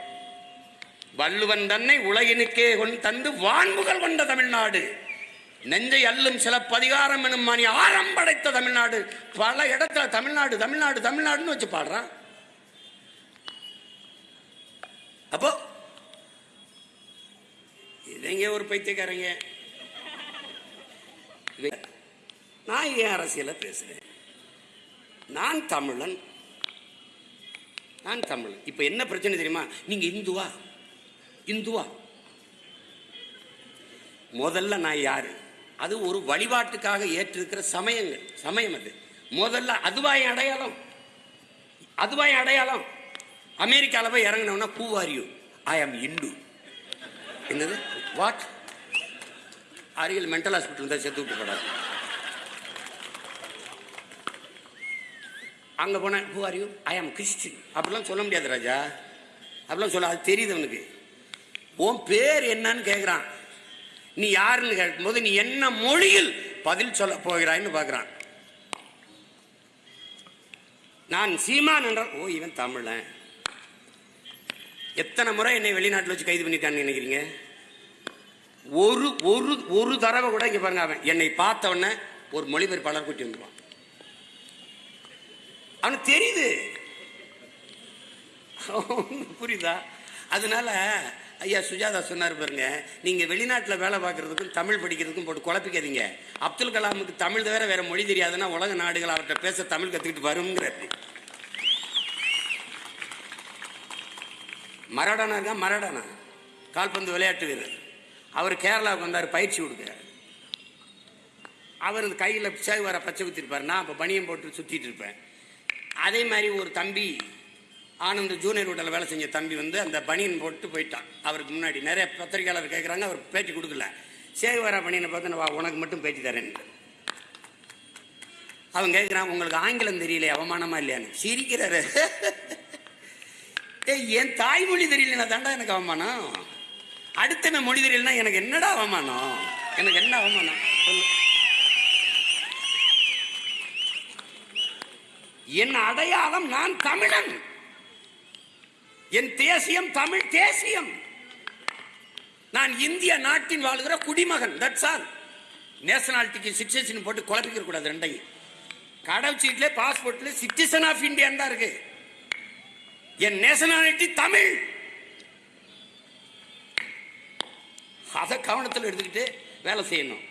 வள்ளுவன் தன்னை உலகினுக்கே கொண்டு தந்து வான்முகல் கொண்ட தமிழ்நாடு. நெஞ்சை அல்லும் சிலப்பதிகாரம் எனும் மணி ஆரம் படைத்த தமிழ்நாடு. பல இடத்துல தமிழ்நாடு தமிழ்நாடு தமிழ்நாடுன்னு வச்சு பாடுறான் அப்போ இவங்க ஒரு பைத்தியக்காரங்க? நான் ஏன் அரசியல பேசுறேன்? நான் தமிழன். நான் தமிழன். இப்ப என்ன பிரச்சனை தெரியுமா? நீங்க இந்துவா? இந்துவா? முதல்ல நான் யாரு? அது ஒரு வழிபாட்டுக்காக ஏற்றிருக்கிற சமயங்கள். சமயம் அது. முதல்ல அதுவாய் அடையாளம்? அதுவாய் அடையாளம்? அமெரிக்காவில் போய் இறங்கினோம்னா பூவாரியூ? ஐ ஆம் இந்து என்னது? வாட் அருகில் மென்டல் ஹாஸ்பிட்டல் தான் செத்து விட்டுப்படாது அங்கே போனேன் ஹூ ஆர் யூ ஐ ஆம் கிறிஸ்டின் அப்படிலாம் சொல்ல முடியாது ராஜா. அப்படிலாம் சொல்ல அது தெரியுது அவனுக்கு. உன் பேர் என்னன்னு கேட்குறான் நீ யாருன்னு கேட்கும்போது நீ என்ன மொழியில் பதில் சொல்ல போகிறாய்ன்னு பார்க்குறான் நான் சீமான் என்றால் ஓ இவன் தமிழன். எத்தனை முறை என்னை வெளிநாட்டில் வச்சு கைது பண்ணிட்டான்னு நினைக்கிறீங்க? ஒரு ஒரு ஒரு தடவை கூட இங்கே பாருங்க அவன். என்னை பார்த்த உடனே ஒரு மொழிபெயர்ப்பாளர் கூட்டி வந்துடுவான் அவனுக்கு தெரியுது. புரியுதா? அதனால ஐயா சுஜாதா சொன்னார் பாருங்க நீங்கள் வெளிநாட்டில் வேலை பார்க்கறதுக்கும் தமிழ் படிக்கிறதுக்கும் போட்டு குழப்பிக்காதீங்க. அப்துல் கலாமுக்கு தமிழ் தவிர வேற மொழி தெரியாதுன்னா உலக நாடுகள் அவர்கிட்ட பேச தமிழ் கற்றுக்கிட்டு வருங்கிறது மரடானா இருக்கா? மரடானா. கால்பந்து விளையாட்டு வீரர். அவர் கேரளாவுக்கு வந்தார் பயிற்சி கொடுக்குறாரு. அவர் இந்த கையில் சேகுவார பச்சை குத்திருப்பார் நான் அப்போ பனியம் போட்டு சுற்றிட்டு இருப்பேன். அதே மாதிரி ஒரு தம்பி ஆனந்த் ஜூனியர் ஹோட்டலில் வேலை செஞ்ச தம்பி வந்து அந்த பனியன் போட்டு போயிட்டான். அவருக்கு முன்னாடி நிறைய பத்திரிகையாளர் கேட்குறாங்க அவர் பேட்டி கொடுக்கல. சேகுவாரா பனியனை பார்த்து நான் வா, உனக்கு மட்டும் பேட்டி தரேன். அவன் கேட்குறான் உங்களுக்கு ஆங்கிலம் தெரியல அவமானமா இல்லையான்னு. சிரிக்கிறாரு. ஏய் என் தாய்மொழி தெரியலன்னா தாண்டா எனக்கு அவமானம்? அடுத்த மொழி தெரியலனா எனக்கு என்னடா அவமானம்? எனக்கு என்ன அவமானம்? என் அடையாளம் நான் தமிழன். என் தேசியம் தமிழ் தேசியம். நான் இந்திய நாட்டின் வாழ்கிற குடிமகன் தட்ஸ் ஆல் நேஷனாலிட்டிக்கு சிட்டிசன் போட்டு குழப்பிக்க கூடாது ரெண்டையும். கடவுச்சீட்ல பாஸ்போர்ட்ல சிட்டிசன் ஆஃப் இந்தியா தான் இருக்கு. என் நேஷனாலிட்டி தமிழ். அதை கவனத்தில் எடுத்துக்கிட்டு வேலை செய்யணும்.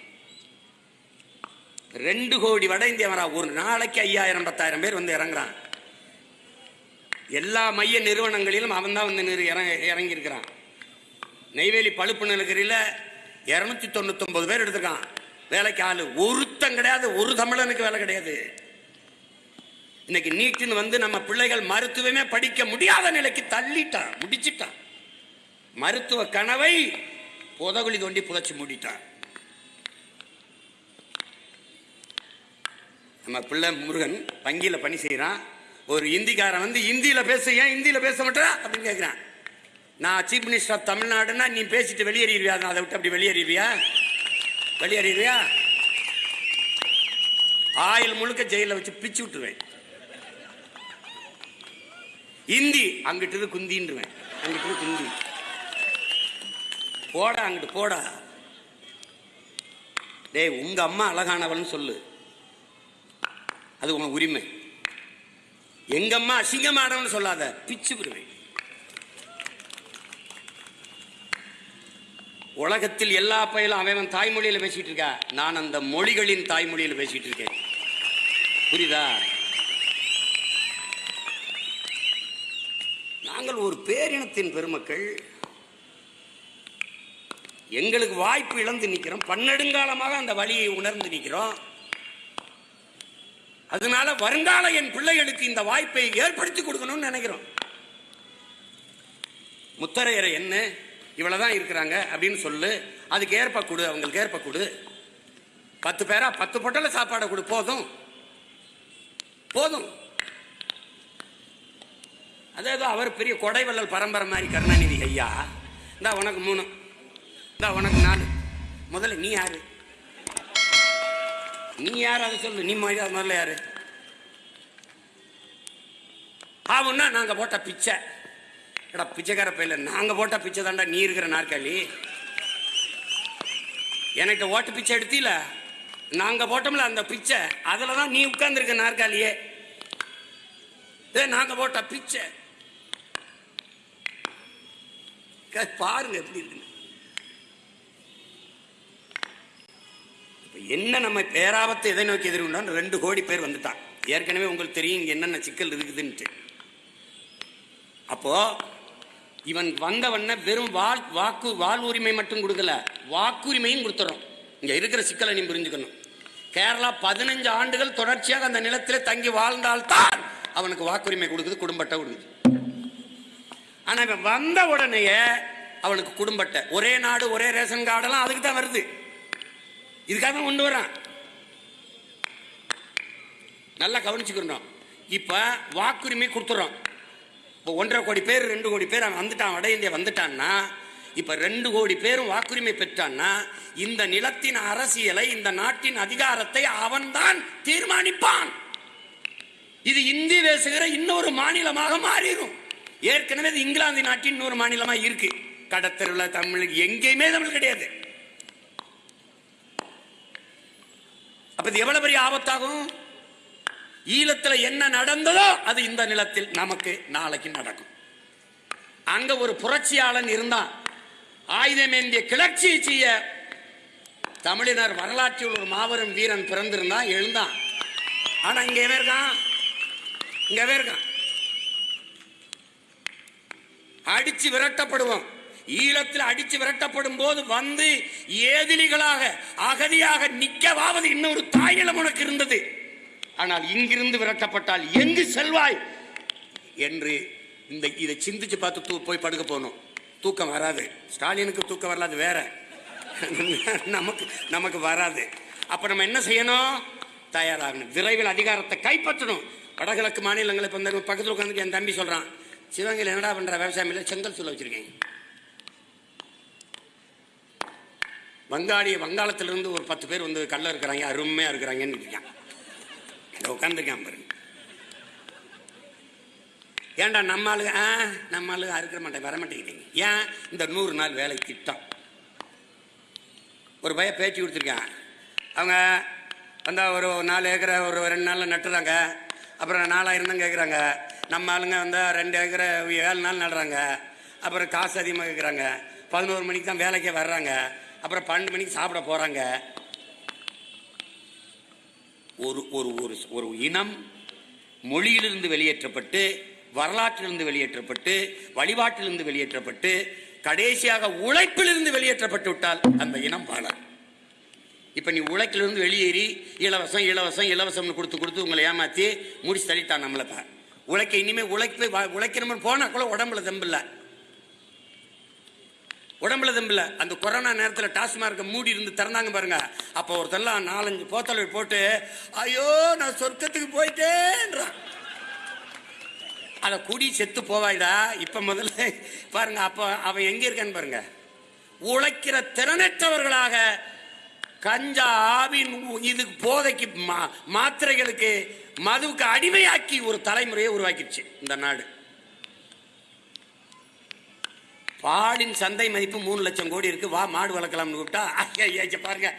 ரெண்டு கோடி வட இந்தியவரா ஒரு நாளைக்கு ஐயாயிரம் பத்தாயிரம் பேர் வந்து இறங்குறான். எல்லா மைய நிறுவனங்களிலும் அவன் தான் வந்து நிறு- இறங்க இறங்கி இருக்கிறான் நெய்வேலி பழுப்பு நிலக்கரியில் இரநூத்தி தொண்ணூத்தொன்பது பேர் எடுத்திருக்கான். வேலைக்கு ஆளு. ஒருத்தன் கிடையாது. ஒரு தமிழனுக்கு வேலை கிடையாது. இன்னைக்கு நீட்டுன்னு வந்து நம்ம பிள்ளைகள் மருத்துவமே படிக்க முடியாத நிலைக்கு தள்ளிட்டான். முடிச்சிட்டான். மருத்துவ கனவை புதகுழி தோண்டி புதைச்சி மூடிட்டான். நம்ம பிள்ளை முருகன் வங்கியில் பணி செய்கிறான் ஒரு இந்திக்காரன் வந்து இந்தியில் பேச ஏன் இந்தியில் பேச மாட்டா அப்படின்னு கேட்குறான் நான் சீஃப் மினிஸ்டர் ஆஃப் தமிழ்நாடுன்னா நீ பேசிட்டு வெளியேறிடுவியா? அதை விட்டு அப்படி வெளியேறிடுவியா? வெளியேறிடுவியா? ஆயில் முழுக்க ஜெயிலில் வச்சு பிச்சு விட்டுருவேன். இந்தி அங்கிட்டு குந்தின்றுவேன். அங்கிட்டு குந்தி. போடா அங்கிட்டு போடா. டேய் உங்க அம்மா அழகானவள்னு சொல்லு. அது உன் உரிமை. எங்க அம்மா அசிங்கமானவன் சொல்லாத பிச்சு விடுவேன். உலகத்தில் எல்லா பயிலும் அவன் தாய்மொழியில் பேசிட்டு இருக்கா. நான் அந்த மொழிகளின் தாய்மொழியில் பேசிட்டு இருக்கேன். புரியுதா? நாங்கள் ஒரு பேரினத்தின் பெருமக்கள். எங்களுக்கு வாய்ப்பு இழந்து நிற்கிறோம். பன்னெடுங்காலமாக அந்த வழியை உணர்ந்து நிற்கிறோம். அதனால வருங்கால என் பிள்ளைகளுக்கு இந்த வாய்ப்பை ஏற்படுத்தி கொடுக்கணும்னு நினைக்கிறோம். முத்தரையரை என்ன? இவ்வளவுதான் இருக்கிறாங்க அப்படின்னு சொல்லு. அதுக்கு ஏற்ப கொடு அவங்களுக்கு ஏற்ப கொடு. பத்து பேரா பத்து பொட்டல சாப்பாடை கொடு போதும். போதும். அதாவது அவர் பெரிய கொடைவள்ளல் பரம்பரை மாதிரி கருணாநிதி ஐயா. இந்தா உனக்கு மூணு. இந்தா உனக்கு நாலு முதல்ல நீ யாரு? நீ யார்? அதை சொல்லு. நீ மாதிரி முதல்ல யாரு? ஆவுன்னா நாங்க போட்ட பிச்சை. எடா பிச்சைக்கார பையில நாங்க போட்ட பிச்சை தாண்டா நீ இருக்கிற நாற்காலி. எனக்கு ஓட்டு பிச்சை எடுத்தில? நாங்க போட்டோம்ல அந்த பிச்சை. அதுல தான் நீ உட்கார்ந்துருக்க நாற்காலியே. ஏ நாங்க போட்ட பிச்சை. பாருங்க எப்படி இருக்குன்னு. என்ன நம்ம பேராபத்தை எதை நோக்கி எதிர்கொண்டோம் ரெண்டு கோடி பேர் வந்துட்டான் ஏற்கனவே உங்களுக்கு தெரியும் இங்கே என்னென்ன சிக்கல் இருக்குதுன்ட்டு. அப்போ இவன் வந்தவன வெறும் வால் வாக்கு வால் உரிமை மட்டும் கொடுக்கல. வாக்குரிமையும் கொடுத்துறோம். இங்கே இருக்கிற சிக்கலை நீ புரிஞ்சுக்கணும். கேரளா பதினஞ்சு ஆண்டுகள் தொடர்ச்சியாக அந்த நிலத்தில் தங்கி வாழ்ந்தால்தான் அவனுக்கு வாக்குரிமை கொடுக்குது குடும்பத்தை கொடுக்குது. ஆனால் இவன் வந்த உடனேயே அவனுக்கு குடும்பத்தை ஒரே நாடு ஒரே ரேஷன் கார்டெல்லாம் அதுக்கு தான் வருது. இதுக்காக தான் கொண்டு வரான் நல்லா கவனிச்சுக்கிறோம் இப்ப வாக்குரிமை கொடுத்துறோம். இப்போ ஒன்றரை கோடி பேர் ரெண்டு கோடி பேர் அவன் வந்துட்டான் வட இந்தியா வந்துட்டான்னா இப்போ ரெண்டு கோடி பேரும் வாக்குரிமை பெற்றான்னா இந்த நிலத்தின் அரசியலை இந்த நாட்டின் அதிகாரத்தை அவன்தான் தீர்மானிப்பான். இது இந்தி பேசுகிற இன்னொரு மாநிலமாக மாறிடும். ஏற்கனவே இது இங்கிலாந்து நாட்டின் இன்னொரு மாநிலமாக இருக்கு. கடத்தெருவில் தமிழ் எங்கேயுமே தமிழ் கிடையாது. அப்ப இது எவ்வளவு பெரிய ஆபத்தாகும்? ஈழத்துல என்ன நடந்ததோ அது இந்த நிலத்தில் நமக்கு நாளைக்கு நடக்கும். அங்க ஒரு புரட்சியாளன் இருந்தான். ஆயுதமேந்திய கிளர்ச்சி செய்ய தமிழினர் வரலாற்றில் ஒரு மாபெரும் வீரன் பிறந்திருந்தான் எழுந்தான். ஆனா இங்க எவன் இருக்கான்? இங்க இருக்கான்? அடிச்சு விரட்டப்படுவோம் ஈழத்தில் அடிச்சு விரட்டப்படும் போது வந்து ஏதிலிகளாக அகதியாக நிக்கவாவது இன்னொரு தாயிலம் உனக்கு இருந்தது. ஆனால் இங்கிருந்து விரட்டப்பட்டால் எங்கு செல்வாய்? என்று இந்த இதை சிந்திச்சு பார்த்து தூ போய் படுக்க போகணும். தூக்கம் வராது. ஸ்டாலினுக்கு தூக்கம் வராது வேற. நமக்கு நமக்கு வராது. அப்ப நம்ம என்ன செய்யணும்? தயாராகணும். விரைவில் அதிகாரத்தை கைப்பற்றணும். வடகிழக்கு மாநிலங்களை இப்போ பக்கத்தில் உட்காந்து என் தம்பி சொல்றான் சிவகங்கையில் என்னடா பண்ற? விவசாயம் இல்லை செங்கல் சொல்ல வச்சிருக்கேன். வங்காளி வங்காளத்திலிருந்து ஒரு பத்து பேர் வந்து கல்ல இருக்கிறாங்க அருமையாக இருக்கிறாங்கன்னு இருக்கான் உட்காந்துருக்கான் பாருங்க. ஏன்டா நம்ம ஆளுங்க ஆ நம்ம ஆளுங்க அறுக்கிற மாட்டேன் வர மாட்டேங்கிறீங்க ஏன்? இந்த நூறு நாள் வேலை திட்டம். ஒரு பையன் பேச்சு கொடுத்துருக்கான். அவங்க வந்தால் ஒரு நாலு ஏக்கரை ஒரு ரெண்டு நாளில் நட்டுறாங்க. அப்புறம் நாலாயிரம் தான் கேட்குறாங்க நம்ம ஆளுங்க வந்தால் ரெண்டு ஏக்கரை ஏழு நாள் நடுறாங்க. அப்புறம் காசு அதிகமாக கேட்குறாங்க பதினோரு மணிக்கு தான் வேலைக்கே வர்றாங்க. அப்புறம் பன்னெண்டு மணிக்கு சாப்பிட போகிறாங்க ஒரு ஒரு ஒரு ஒரு இனம் மொழியிலிருந்து வெளியேற்றப்பட்டு வரலாற்றிலிருந்து வெளியேற்றப்பட்டு வழிபாட்டிலிருந்து வெளியேற்றப்பட்டு கடைசியாக உழைப்பிலிருந்து வெளியேற்றப்பட்டு விட்டால் அந்த இனம் வாழாது. இப்போ நீ உழைக்கிலிருந்து வெளியேறி இலவசம் இலவசம் இலவசம்னு கொடுத்து கொடுத்து உங்களை ஏமாற்றி முடிச்சு தள்ளிட்டான் நம்மளை தான் உழைக்க இனிமேல் உழைப்பு வா- உழைக்கணும்னு போனால் கூட உடம்புல தெம்பில்ல உடம்புல தம்பில். அந்த கொரோனா நேரத்தில் டாஸ்மார்க்கை மூடி இருந்து திறந்தாங்க பாருங்க. அப்போ ஒருத்தெல்லாம் நாலஞ்சு போத்தலை போட்டு ஐயோ நான் சொர்க்கத்துக்கு போயிட்டேன்றான். அதை குடி செத்து போவாய்டா. இப்போ முதல்ல பாருங்க அப்போ அவன் எங்கே இருக்கான்னு பாருங்க. உழைக்கிற திறனற்றவர்களாக கஞ்சா ஆவின் இது போதைக்கு மா- மாத்திரைகளுக்கு மதுவுக்கு அடிமையாக்கி ஒரு தலைமுறையை உருவாக்கிடுச்சு இந்த நாடு. பாலின் சந்தை மதிப்பு மூணு லட்சம் கோடி இருக்குது வா மாடு வளர்க்கலாம்னு கூப்பிட்டா ஐயா, பாருங்க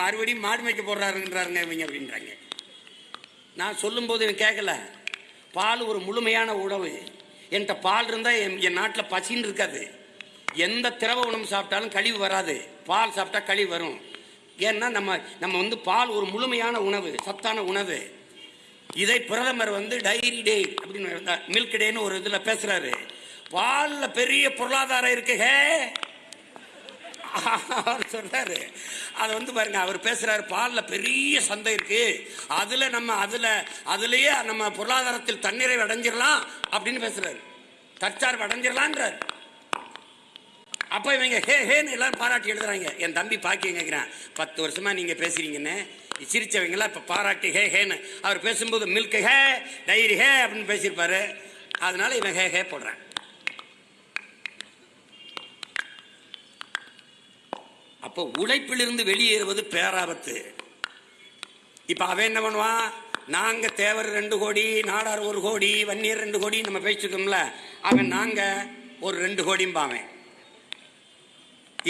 மறுபடியும் மாடு மேய்க்க போடுறாருன்றாருங்க இவங்க அப்படின்றாங்க. நான் சொல்லும்போது எனக்கு கேட்கல. பால் ஒரு முழுமையான உணவு. என்கிட்ட பால் இருந்தால் என் என் நாட்டில் பசின்னு இருக்காது. எந்த திரவ உணவு சாப்பிட்டாலும் கழிவு வராது. பால் சாப்பிட்டா கழிவு வரும். ஏன்னா நம்ம நம்ம வந்து பால் ஒரு முழுமையான உணவு சத்தான உணவு. இதை பிரதமர் வந்து டைரி டே அப்படின்னு மில்க் டேன்னு ஒரு இதில் பேசுகிறாரு பாலில் பெரிய பொருளாதாரம் இருக்கு ஹே? அவர் சொல்றாரு. அதை வந்து பாருங்க அவர் பேசுறாரு பாலில் பெரிய சந்தை இருக்கு. அதுல நம்ம அதுல அதுலயே நம்ம பொருளாதாரத்தில் தண்ணீரை அடைஞ்சிடலாம் அப்படின்னு பேசுறாரு. தற்சார்பு அடைஞ்சிடலான்றார் அப்ப இவங்க ஹே ஹேன்னு எல்லாரும் பாராட்டி எழுதுறாங்க. என் தம்பி பாக்கி கேட்குறேன் பத்து வருஷமா நீங்க பேசுறீங்கன்னு. சிரிச்சவங்களாம் இப்ப பாராட்டி ஹே ஹேன்னு. அவர் பேசும்போது மில்க் ஹே டைரி ஹே அப்படின்னு பேசியிருப்பாரு. அதனால இவன் ஹே ஹே போடுறான். அப்போ உழைப்பிலிருந்து வெளியேறுவது பேராபத்து. இப்ப அவன் என்ன பண்ணுவான்? நாங்க தேவர் ரெண்டு கோடி நாடார் ஒரு கோடி வன்னியர் ரெண்டு கோடி நம்ம பேசிருக்கோம்ல அவன் நாங்க ஒரு ரெண்டு கோடிம்பாவன்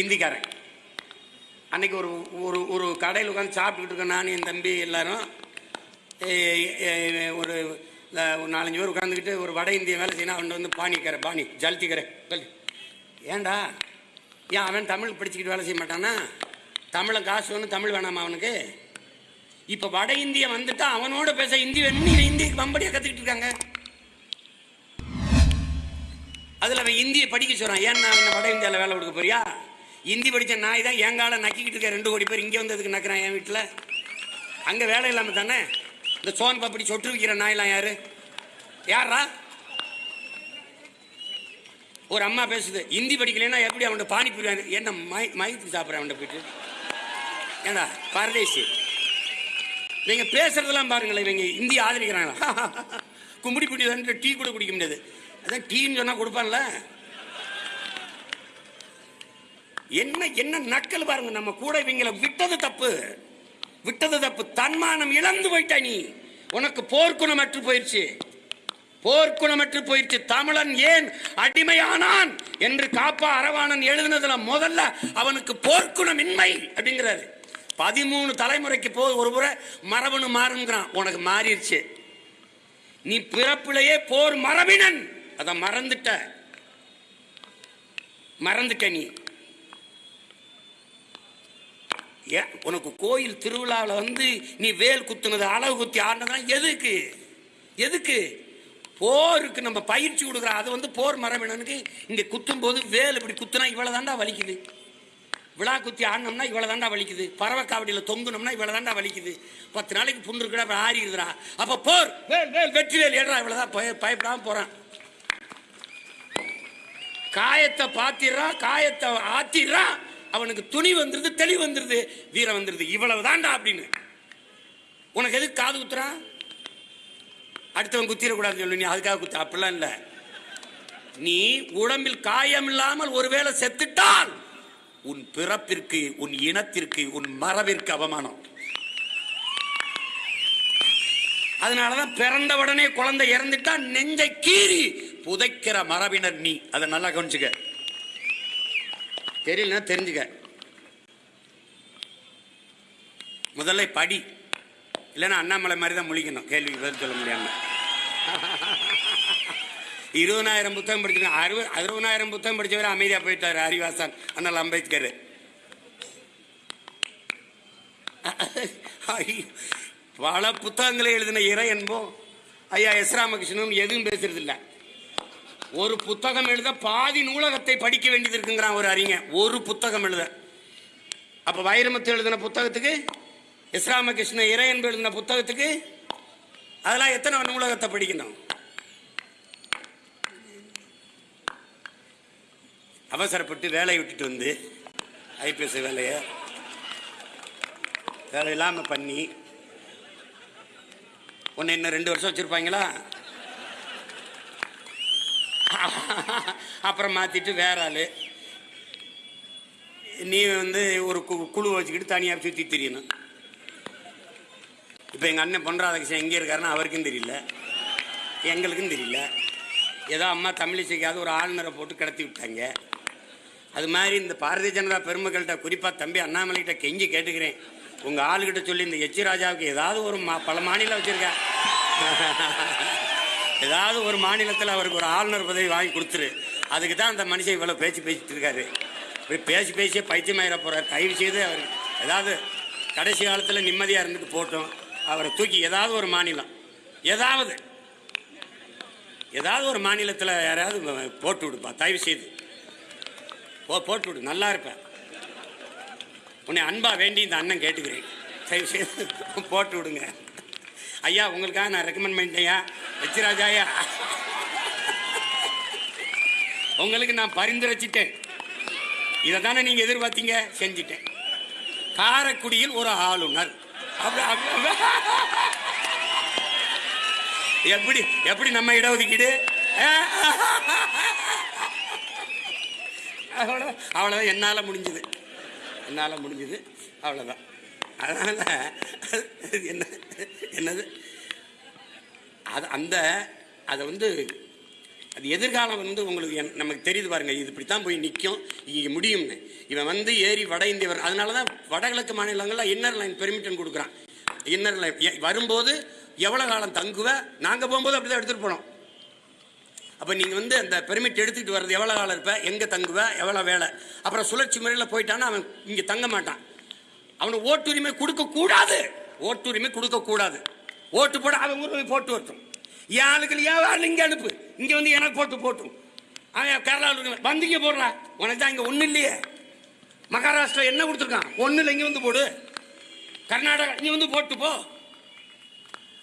இந்திக்காரன். அன்னைக்கு ஒரு ஒரு ஒரு கடையில் உட்காந்து சாப்பிட்டுக்கிட்டு இருக்கேன் நான் என் தம்பி எல்லாரும். ஒரு ஒரு நாலஞ்சு பேர் உட்காந்துக்கிட்டு ஒரு வட இந்திய வேலை செய்யணும் அவன் வந்து பாணிக்கரை பாணி ஜல்திக்கரை ஏண்டா? ஏன் அவன் தமிழ் படிச்சுக்கிட்டு வேலை செய்ய மாட்டானா? தமிழன் காசு வேணும் தமிழ் வேணாமா அவனுக்கு? இப்போ வட இந்திய வந்துட்டா அவனோட பேச இந்தி வேணும்னு இவன் இந்திக்கு பம்படியாக கற்றுக்கிட்டு இருக்காங்க. அதில் அவன் இந்தியை படிக்க சொல்கிறான் ஏன்னா அவன் வட இந்தியாவில் வேலை கொடுக்க போறியா? இந்தி படித்த நாய் தான் என் காலை நக்கிக்கிட்டு இருக்க. ரெண்டு கோடி பேர் இங்கே வந்ததுக்கு நக்கிறான் என் வீட்டில்? அங்கே வேலை இல்லாமல் தானே? இந்த சோன் பப்படி சொட்டு விற்கிற நாயெல்லாம் யார்? யாரா ஒரு அம்மா பேசுது ஹிந்தி படிக்கலைன்னா எப்படி அவன்கிட்ட பானிபூரி புரியாது என்ன மை மயத்துக்கு சாப்பிட்றேன் அவன்கிட்ட போயிட்டு? ஏண்டா பரதேசி. நீங்கள் பேசுறதெல்லாம் பாருங்களேன் இவங்க இந்தி ஆதரிக்கிறாங்களா? கும்பிடி குடிதான்ட்டு டீ கூட குடிக்க முடியாது. அதான் டீன்னு சொன்னால் கொடுப்பான்ல. என்ன என்ன நக்கல் பாருங்க நம்ம கூட இவங்களை விட்டது தப்பு. விட்டது தப்பு. தன்மானம் இழந்து போயிட்டா நீ. உனக்கு போர்க்குணம் அற்று போயிடுச்சு போர்க்குணமற்று போயிடுச்சு தமிழன் ஏன் அடிமையானான் என்று காப்பா அரவாணன் எழுதினதுல முதல்ல அவனுக்கு போர்க்குணமின்மை அப்படிங்கிறாரு. பதிமூணு தலைமுறைக்கு போது ஒரு முறை மரபணு மாறுங்கிறான். உனக்கு மாறிடுச்சு நீ பிறப்பிலேயே போர் மரபினன். அதை மறந்துட்ட. மறந்துட்ட நீ. ஏன் உனக்கு கோயில் திருவிழாவில் வந்து நீ வேல் குத்துனது அளவு குத்தி ஆடினதான் எதுக்கு? எதுக்கு? போருக்கு நம்ம பயிற்சி கொடுக்குறோம் அது வந்து போர் மரபினனுக்கு இங்கே குத்தும் போது வேல் இப்படி குத்துனா இவ்வளோ தாண்டா வலிக்குது. விழா குத்தி ஆடினோம்னா இவ்வளோ தாண்டா வலிக்குது. பறவை காவடியில் தொங்குனோம்னா இவ்வளோ தாண்டா வலிக்குது. பத்து நாளைக்கு புண்ணு இருக்குடா அப்புறம் ஆறிடுதுடா. அப்போ போர்! வேல் வேல் வெற்றி வேல். ஏடா இவ்வளோதான் பய பயப்படாமல் போகிறான் காயத்தை பாத்திடுறான் காயத்தை ஆத்திடுறான் அவனுக்கு துணி வந்துருது தெளிவு வந்துருது. வீரம் வந்துருது. இவ்வளவு தாண்டா அப்படின்னு. உனக்கு எதுக்கு காது குத்துறான்? அடுத்தவன் குத்திடக்கூடாதுன்னு சொல்லு நீ அதுக்காக குத்த. அப்படிலாம் இல்லை. நீ உடம்பில் காயம் இல்லாமல் ஒருவேளை செத்துட்டால் உன் பிறப்பிற்கு உன் இனத்திற்கு உன் மரபிற்கு அவமானம். அதனாலதான் பிறந்த உடனே குழந்தை இறந்துட்டா நெஞ்சை கீறி புதைக்கிற மரபினர் நீ. அதை நல்லா கவனிச்சுக்க. தெரியலன்னா தெரிஞ்சுக்க. முதல்ல படி. இல்லைன்னா அண்ணாமலை மாதிரி தான் முழிக்கணும். கேள்வி பதில் சொல்ல முடியாமல் இருபதாயிரம் புத்தகம் படிச்சிருக்கேன் அறுபது அறுபதாயிரம் புத்தகம் படித்தவர் அமைதியாக போயிட்டார் ஹரிவாசன் அண்ணல் அம்பேத்கர். பல புத்தகங்களை எழுதின இறை என்போம். ஐயா எஸ் ராமகிருஷ்ணனும் எதுவும் பேசுறதில்ல. ஒரு புத்தகம் எழுத பாதி நூலகத்தை படிக்க வேண்டியது இருக்குங்கிறான் ஒரு அறிஞர் ஒரு புத்தகம் எழுத. அப்போ வைரமுத்து எழுதின புத்தகத்துக்கு எஸ் இறையன்பு இறை எழுதின புத்தகத்துக்கு அதெல்லாம் எத்தனை நூலகத்தை படிக்கணும்? அவசரப்பட்டு வேலையை விட்டுட்டு வந்து ஐபிஎஸ் வேலையை வேலை இல்லாமல் பண்ணி ஒன்று இன்னும் ரெண்டு வருஷம் வச்சுருப்பாங்களா? அப்புறம் மாற்றிட்டு வேற ஆள். நீ வந்து ஒரு கு- குழு வச்சுக்கிட்டு தனியாக சுற்றி தெரியணும். இப்போ எங்கள் அண்ணன் பொன்ராதாகிருஷ்ணன் எங்கே இருக்காருன்னா அவருக்கும் தெரியல. எங்களுக்கும் தெரியல. ஏதோ அம்மா தமிழிசைக்காவது ஒரு ஆளுநரை போட்டு கடத்தி விட்டாங்க. அது மாதிரி இந்த பாரதிய ஜனதா பெருமக்கள்கிட்ட குறிப்பாக தம்பி அண்ணாமலைகிட்ட கெஞ்சி கேட்டுக்கிறேன். உங்கள் ஆளுகிட்ட சொல்லி இந்த எச்சி ராஜாவுக்கு ஏதாவது ஒரு மா பல மாநிலம் வச்சுருக்கேன். ஏதாவது ஒரு மாநிலத்தில் அவருக்கு ஒரு ஆளுநர் பதவி வாங்கி கொடுத்துரு. அதுக்கு தான் அந்த மனுஷன் இவ்வளோ பேச்சு பேசிட்டு இருக்காரு. இப்படி பேசி பேசியே பைத்தியமாயிர போகிறார் தயவு செய்து அவர் ஏதாவது கடைசி காலத்தில் நிம்மதியாக இருந்துட்டு போட்டோம் அவரை தூக்கி ஏதாவது ஒரு மாநிலம். ஏதாவது. ஏதாவது ஒரு மாநிலத்தில் யாராவது போட்டு விடுப்பா தயவு செய்து. போ போட்டு விடு நல்லா இருப்பேன் உன்னை அன்பா வேண்டி இந்த அண்ணன் கேட்டுக்கிறேன். தயவு செய்து போட்டு விடுங்க. ஐயா உங்களுக்காக நான் ரெக்கமெண்ட் பண்ணிட்டேயா வச்சிராஜாயா. உங்களுக்கு நான் பரிந்துரைச்சிட்டேன் இதை தானே நீங்கள் எதிர்பார்த்தீங்க? செஞ்சிட்டேன். காரைக்குடியில் ஒரு ஆளுநர். எப்படி எப்படி நம்ம இடஒதுக்கீடு? அவ்வளோ அவ்வளோதான் என்னால் முடிஞ்சது. என்னால் முடிஞ்சது அவ்வளோதான் அதனால் என்ன என்னது? அது அந்த அதை வந்து அது எதிர்காலம் வந்து உங்களுக்கு என்- நமக்கு தெரியுது பாருங்க இது இப்படி தான் போய் நிற்கும் இங்கே முடியும்னு. இவன் வந்து ஏறி வட இந்தியவர். அதனால தான் வடகிழக்கு மாநிலங்களில் இன்னர் லைன் பெர்மிட்டன் கொடுக்குறான். இன்னர் லைன் வரும்போது எவ்வளோ காலம் தங்குவ? நாங்கள் போகும்போது அப்படி தான் எடுத்துகிட்டு போனோம். அப்போ நீங்கள் வந்து அந்த பெர்மிட் எடுத்துக்கிட்டு வர்றது எவ்வளோ காலம் இருப்ப? எங்கே தங்குவ? எவ்வளோ வேலை? அப்புறம் சுழற்சி முறையில் போயிட்டான்னா அவன் இங்கே தங்க மாட்டான். அவனுக்கு ஓட்டுரிமை கொடுக்கக்கூடாது. ஓட்டுரிமை கொடுக்கக்கூடாது. ஓட்டு போட அவன் உரிமை போட்டு வரட்டும். என் ஆளுக்கள் ஏன் இங்கே அனுப்பு இங்கே வந்து எனக்கு போட்டு போட்டும். அவன் கேரளாவில் வந்து இங்கே போடுறா. உனக்கு தான் இங்கே ஒன்றும் இல்லையே. மகாராஷ்டிரா என்ன கொடுத்துருக்கான்? ஒன்றும் இல்லை இங்கே வந்து போடு. கர்நாடகா இங்கே வந்து போட்டு போ.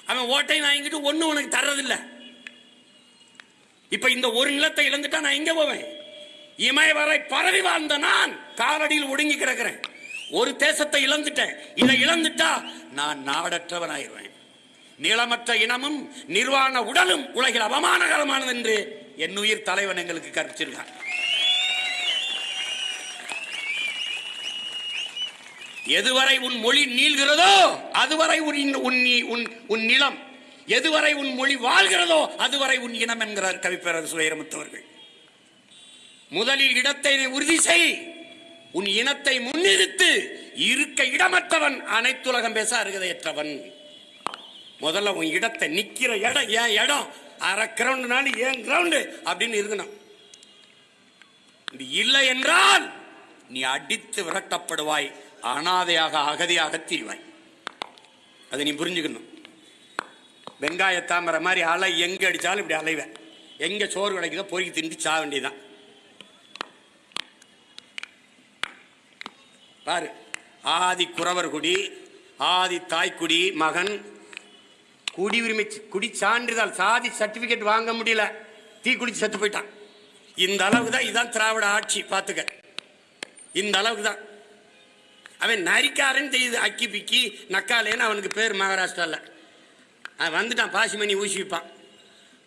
அவன் ஓட்டையும் வாங்கிட்டு ஒன்றும் உனக்கு தர்றதில்லை. இப்போ இந்த ஒரு நிலத்தை இழந்துட்டா நான் எங்கே போவேன்? இமயவரை பரவி வாழ்ந்த நான் காலடியில் ஒடுங்கி கிடக்கிறேன். ஒரு தேசத்தை இழந்துட்டேன். இதை இழந்துட்டா நான் நாடற்றவன் ஆயிடுவேன் நிலமற்ற இனமும் நிர்வாண உடலும் உலகில் அவமானகரமானது என்று என் உயிர் தலைவன் எங்களுக்கு கற்பிச்சிருக்கான் எதுவரை உன் மொழி நீள்கிறதோ அதுவரை உன் உன் உன் உன் நிலம். எதுவரை உன் மொழி வாழ்கிறதோ அதுவரை உன் இனம் என்கிறார் கவிப்பேரர் சுயரமுத்தவர்கள். முதலில் இடத்தை உறுதி செய். உன் இனத்தை முன்னிறுத்து. இருக்க இடமற்றவன் அனைத்துலகம் பேச அருகதையற்றவன். முதல்ல உன் இடத்தை நிற்கிற இடம் ஏன் இடம். அரை கிரவுண்டுனாலும் ஏன் கிரவுண்டு அப்படின்னு இருக்கணும் இப்படி இல்லை என்றால் நீ அடித்து விரட்டப்படுவாய் அனாதையாக அகதியாக திரிவாய். அதை நீ புரிஞ்சுக்கணும். வெங்காய தாமரை மாதிரி அலை எங்கே அடித்தாலும் இப்படி அலைவேன். எங்கே சோறு கிடைக்குதோ பொறுக்கி திண்டு சா வேண்டியதுதான். பாரு ஆதி குறவர் குடி ஆதி தாய்க்குடி மகன் குடியுரிமை குடி சான்றிதழ் சாதி சர்டிபிகேட் வாங்க முடியல. தீ குடிச்சு செத்து போயிட்டான். இந்த அளவுக்கு தான் இதான் திராவிட ஆட்சி பார்த்துக்க இந்த அளவுக்கு தான். அவன் நரிக்காரன் தெரியுது அக்கி பிக்கி நக்காலேன்னு அவனுக்கு பேர் மகாராஷ்டிராவில் அவன் வந்துட்டான் பாசிமணி ஊசி வைப்பான்.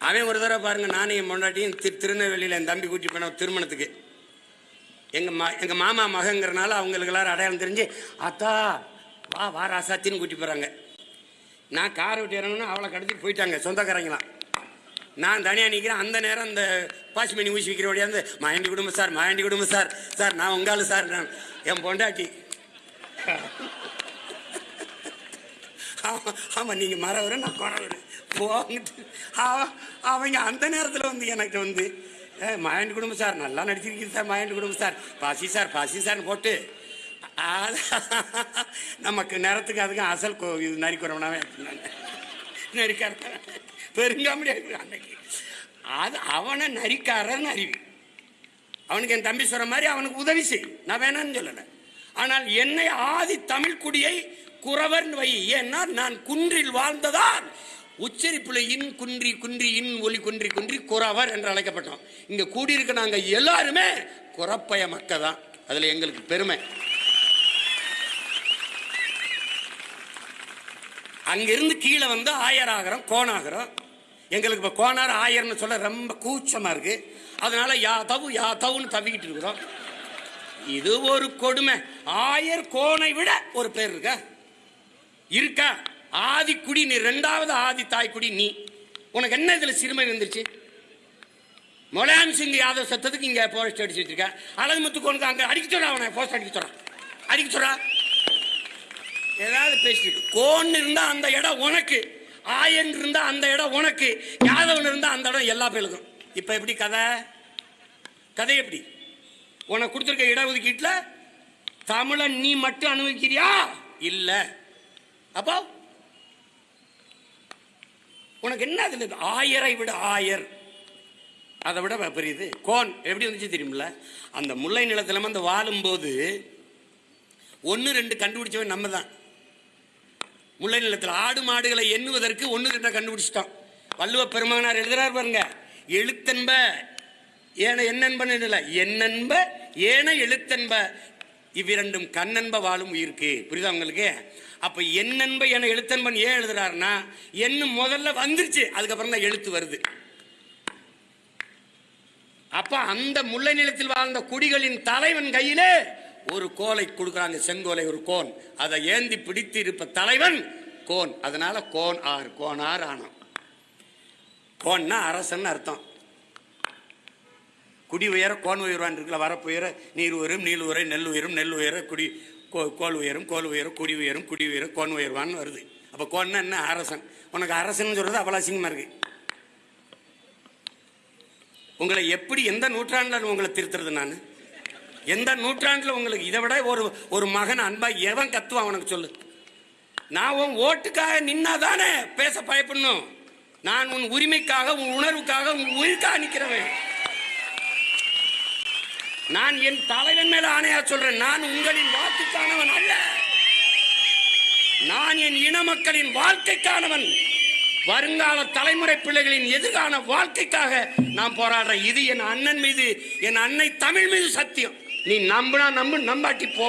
அவன் ஒரு தடவை பாருங்க நானும் என் பொண்டாட்டியும் திரு திருநெல்வேலியில் என் தம்பி கூட்டி போன திருமணத்துக்கு. எங்கள் மா எங்கள் மாமா மகங்கிறனால அவங்களுக்கு எல்லாரும் அடையாளம் தெரிஞ்சு அத்தா வா வா ராசாத்தின்னு கூட்டி போகிறாங்க நான் காரை விட்டு இறங்கணும் அவளை கடத்திட்டு போயிட்டாங்க சொந்தக்காரங்களாம். நான் தனியாக நிற்கிறேன் அந்த நேரம் இந்த பாசிமணி ஊசி விற்கிற வழியாக வந்து மாயண்டி குடும்பம் சார் மாயண்டி குடும்பம் சார் சார் நான் உங்காலு சார் நான் என் பொண்டாட்டி. ஆமாம் ஆமாம் நீங்கள் மறவர் நான் குறவர். போங்கிட்டு அவங்க அந்த நேரத்தில் வந்து எனக்கு வந்து "ஏ, மாயண்டி குடும்பம் சார் நல்லா நடிச்சிருக்கீங்க சார் மாயண்டி குடும்பம் சார் பாசி சார் பாசி சார்னு போட்டு நமக்கு நேரத்துக்கு அதுக்கும் அசல் கோ இது நரிக்குறவனாவே நரிக்கார பெருங்காமடி அன்னைக்கு. அது அவனை நரிக்காரன் அறிவி அவனுக்கு என் தம்பி சொல்ற மாதிரி அவனுக்கு உதவி செய். நான் வேணாம்னு சொல்லலை. ஆனால் என்னை ஆதி தமிழ் குடியை குறவர்னு வை. ஏன்னா நான் குன்றில் வாழ்ந்ததால் உச்சரிப்புல இன் குன்றி குன்றி இன் ஒலி குன்றி குன்றி குறவர் என்று அழைக்கப்பட்டோம். இங்க கூடியிருக்க நாங்க எல்லாருமே குறப்பய மக்கள் தான் அதுல எங்களுக்கு பெருமை. அங்கிருந்து கீழே வந்து ஆயர் ஆகிறோம் கோணாகிறோம் எங்களுக்கு இப்போ கோணார் ஆயர்னு சொல்ல ரொம்ப கூச்சமாக இருக்கு. அதனால யா தவு யா தவுன்னு தவிக்கிட்டு இருக்கிறோம். இது ஒரு கொடுமை. ஆயர் கோணை விட ஒரு பேர் இருக்கா? இருக்கா? ஆதிக்குடி நீ ரெண்டாவது ஆதி தாய்க்குடி நீ. உனக்கு என்ன இதில் சிறுமை வந்துருச்சு முலாயம் சிங் யாதவ் சத்தத்துக்கு இங்கே போஸ்ட் அடிச்சு வச்சிருக்க. அழகு முத்துக்கோனுக்கு அங்கே அடிக்க சொல்றா அவனை போஸ்ட் அடிக்க சொல்றான் அடிக்க சொல்றா. ஏதாவது பேசிட்டு கோன் இருந்தா அந்த இடம் உனக்கு ஆயன் இருந்தா அந்த இடம் உனக்கு யாதவன் இருந்தா அந்த இடம் எல்லா பேருக்கும். இப்ப எப்படி கதை? கதை எப்படி? உனக்கு கொடுத்துருக்க இட ஒதுக்கீட்டில் தமிழன் நீ மட்டும் அனுபவிக்கிறியா? இல்ல. அப்போ உனக்கு என்ன அதுல ஆயரை விட ஆயர். அதை விட பெரியது. கோன் எப்படி வந்துச்சு தெரியுமில்ல? அந்த முல்லை நிலத்துல அந்த வாழும்போது ஒன்று ரெண்டு கண்டுபிடிச்சவன் நம்ம தான் முல்லை நிலத்தில் ஆடு மாடுகளை எண்ணுவதற்கு ஒன்று ரெண்டை கண்டுபிடிச்சிட்டோம். வள்ளுவ பெருமகனார் எழுதுறார் பாருங்க எழுத்தன்ப ஏன என்னன்பன்னு இல்லை என்னன்ப ஏன எழுத்தன்ப இவ்விரண்டும் கண்ணன்ப வாழும் உயிருக்கு. புரியுதா உங்களுக்கு? அப்ப என்னன்ப என எழுத்தன்பன் ஏன் எழுதுறாருன்னா என்ன முதல்ல வந்துருச்சு அதுக்கப்புறம் தான் எழுத்து வருது. அப்ப அந்த முல்லை நிலத்தில் வாழ்ந்த குடிகளின் தலைவன் கையிலே ஒரு கோலை கொடுக்குறாங்க செங்கோலை ஒரு கோன். அதை ஏந்தி பிடித்து இருப்ப தலைவன் கோன். அதனால கோன் ஆர் கோனார் ஆனம் கோன்னா அரசன் அர்த்தம். குடி உயர கோன் உயர்வான் இருக்குல்ல வரப்பு உயர நீர் உயரும் நீள் உயர நெல் உயரும் நெல் உயர குடி கோ- கோல் உயரும் கோல் உயரும் குடி உயரும் குடி உயரும் கோன் உயர்வான்னு வருது. அப்போ கோன்னா என்ன? அரசன். உனக்கு அரசன் சொல்றது அவ்வளோ அசிங்கமாக இருக்கு. உங்களை எப்படி எந்த நூற்றாண்டுல உங்களை திருத்துறது நான்? எந்த நூற்றாண்டில் உங்களுக்கு இதை விட ஒரு ஒரு மகன் அன்பா எவன் கத்துவான் உனக்கு சொல்லு. நான் உன் ஓட்டுக்காக நின்னாதானே பேச பயப்படணும். நான் உன் உரிமைக்காக உன் உணர்வுக்காக உன் உயிருக்காக நிற்கிறவன் நான் என் தலைவன் மேல ஆணையா சொல்றேன். நான் உங்களின் வாக்குக்கானவன் அல்ல. நான் என் இன மக்களின் வாழ்க்கைக்கானவன். வருங்கால தலைமுறை பிள்ளைகளின் எதிர்கால வாழ்க்கைக்காக நான் போராடுறேன். இது என் அண்ணன் மீது என் அன்னை தமிழ் மீது சத்தியம். நீ நம்புனா நம்பு நம்பாட்டி போ.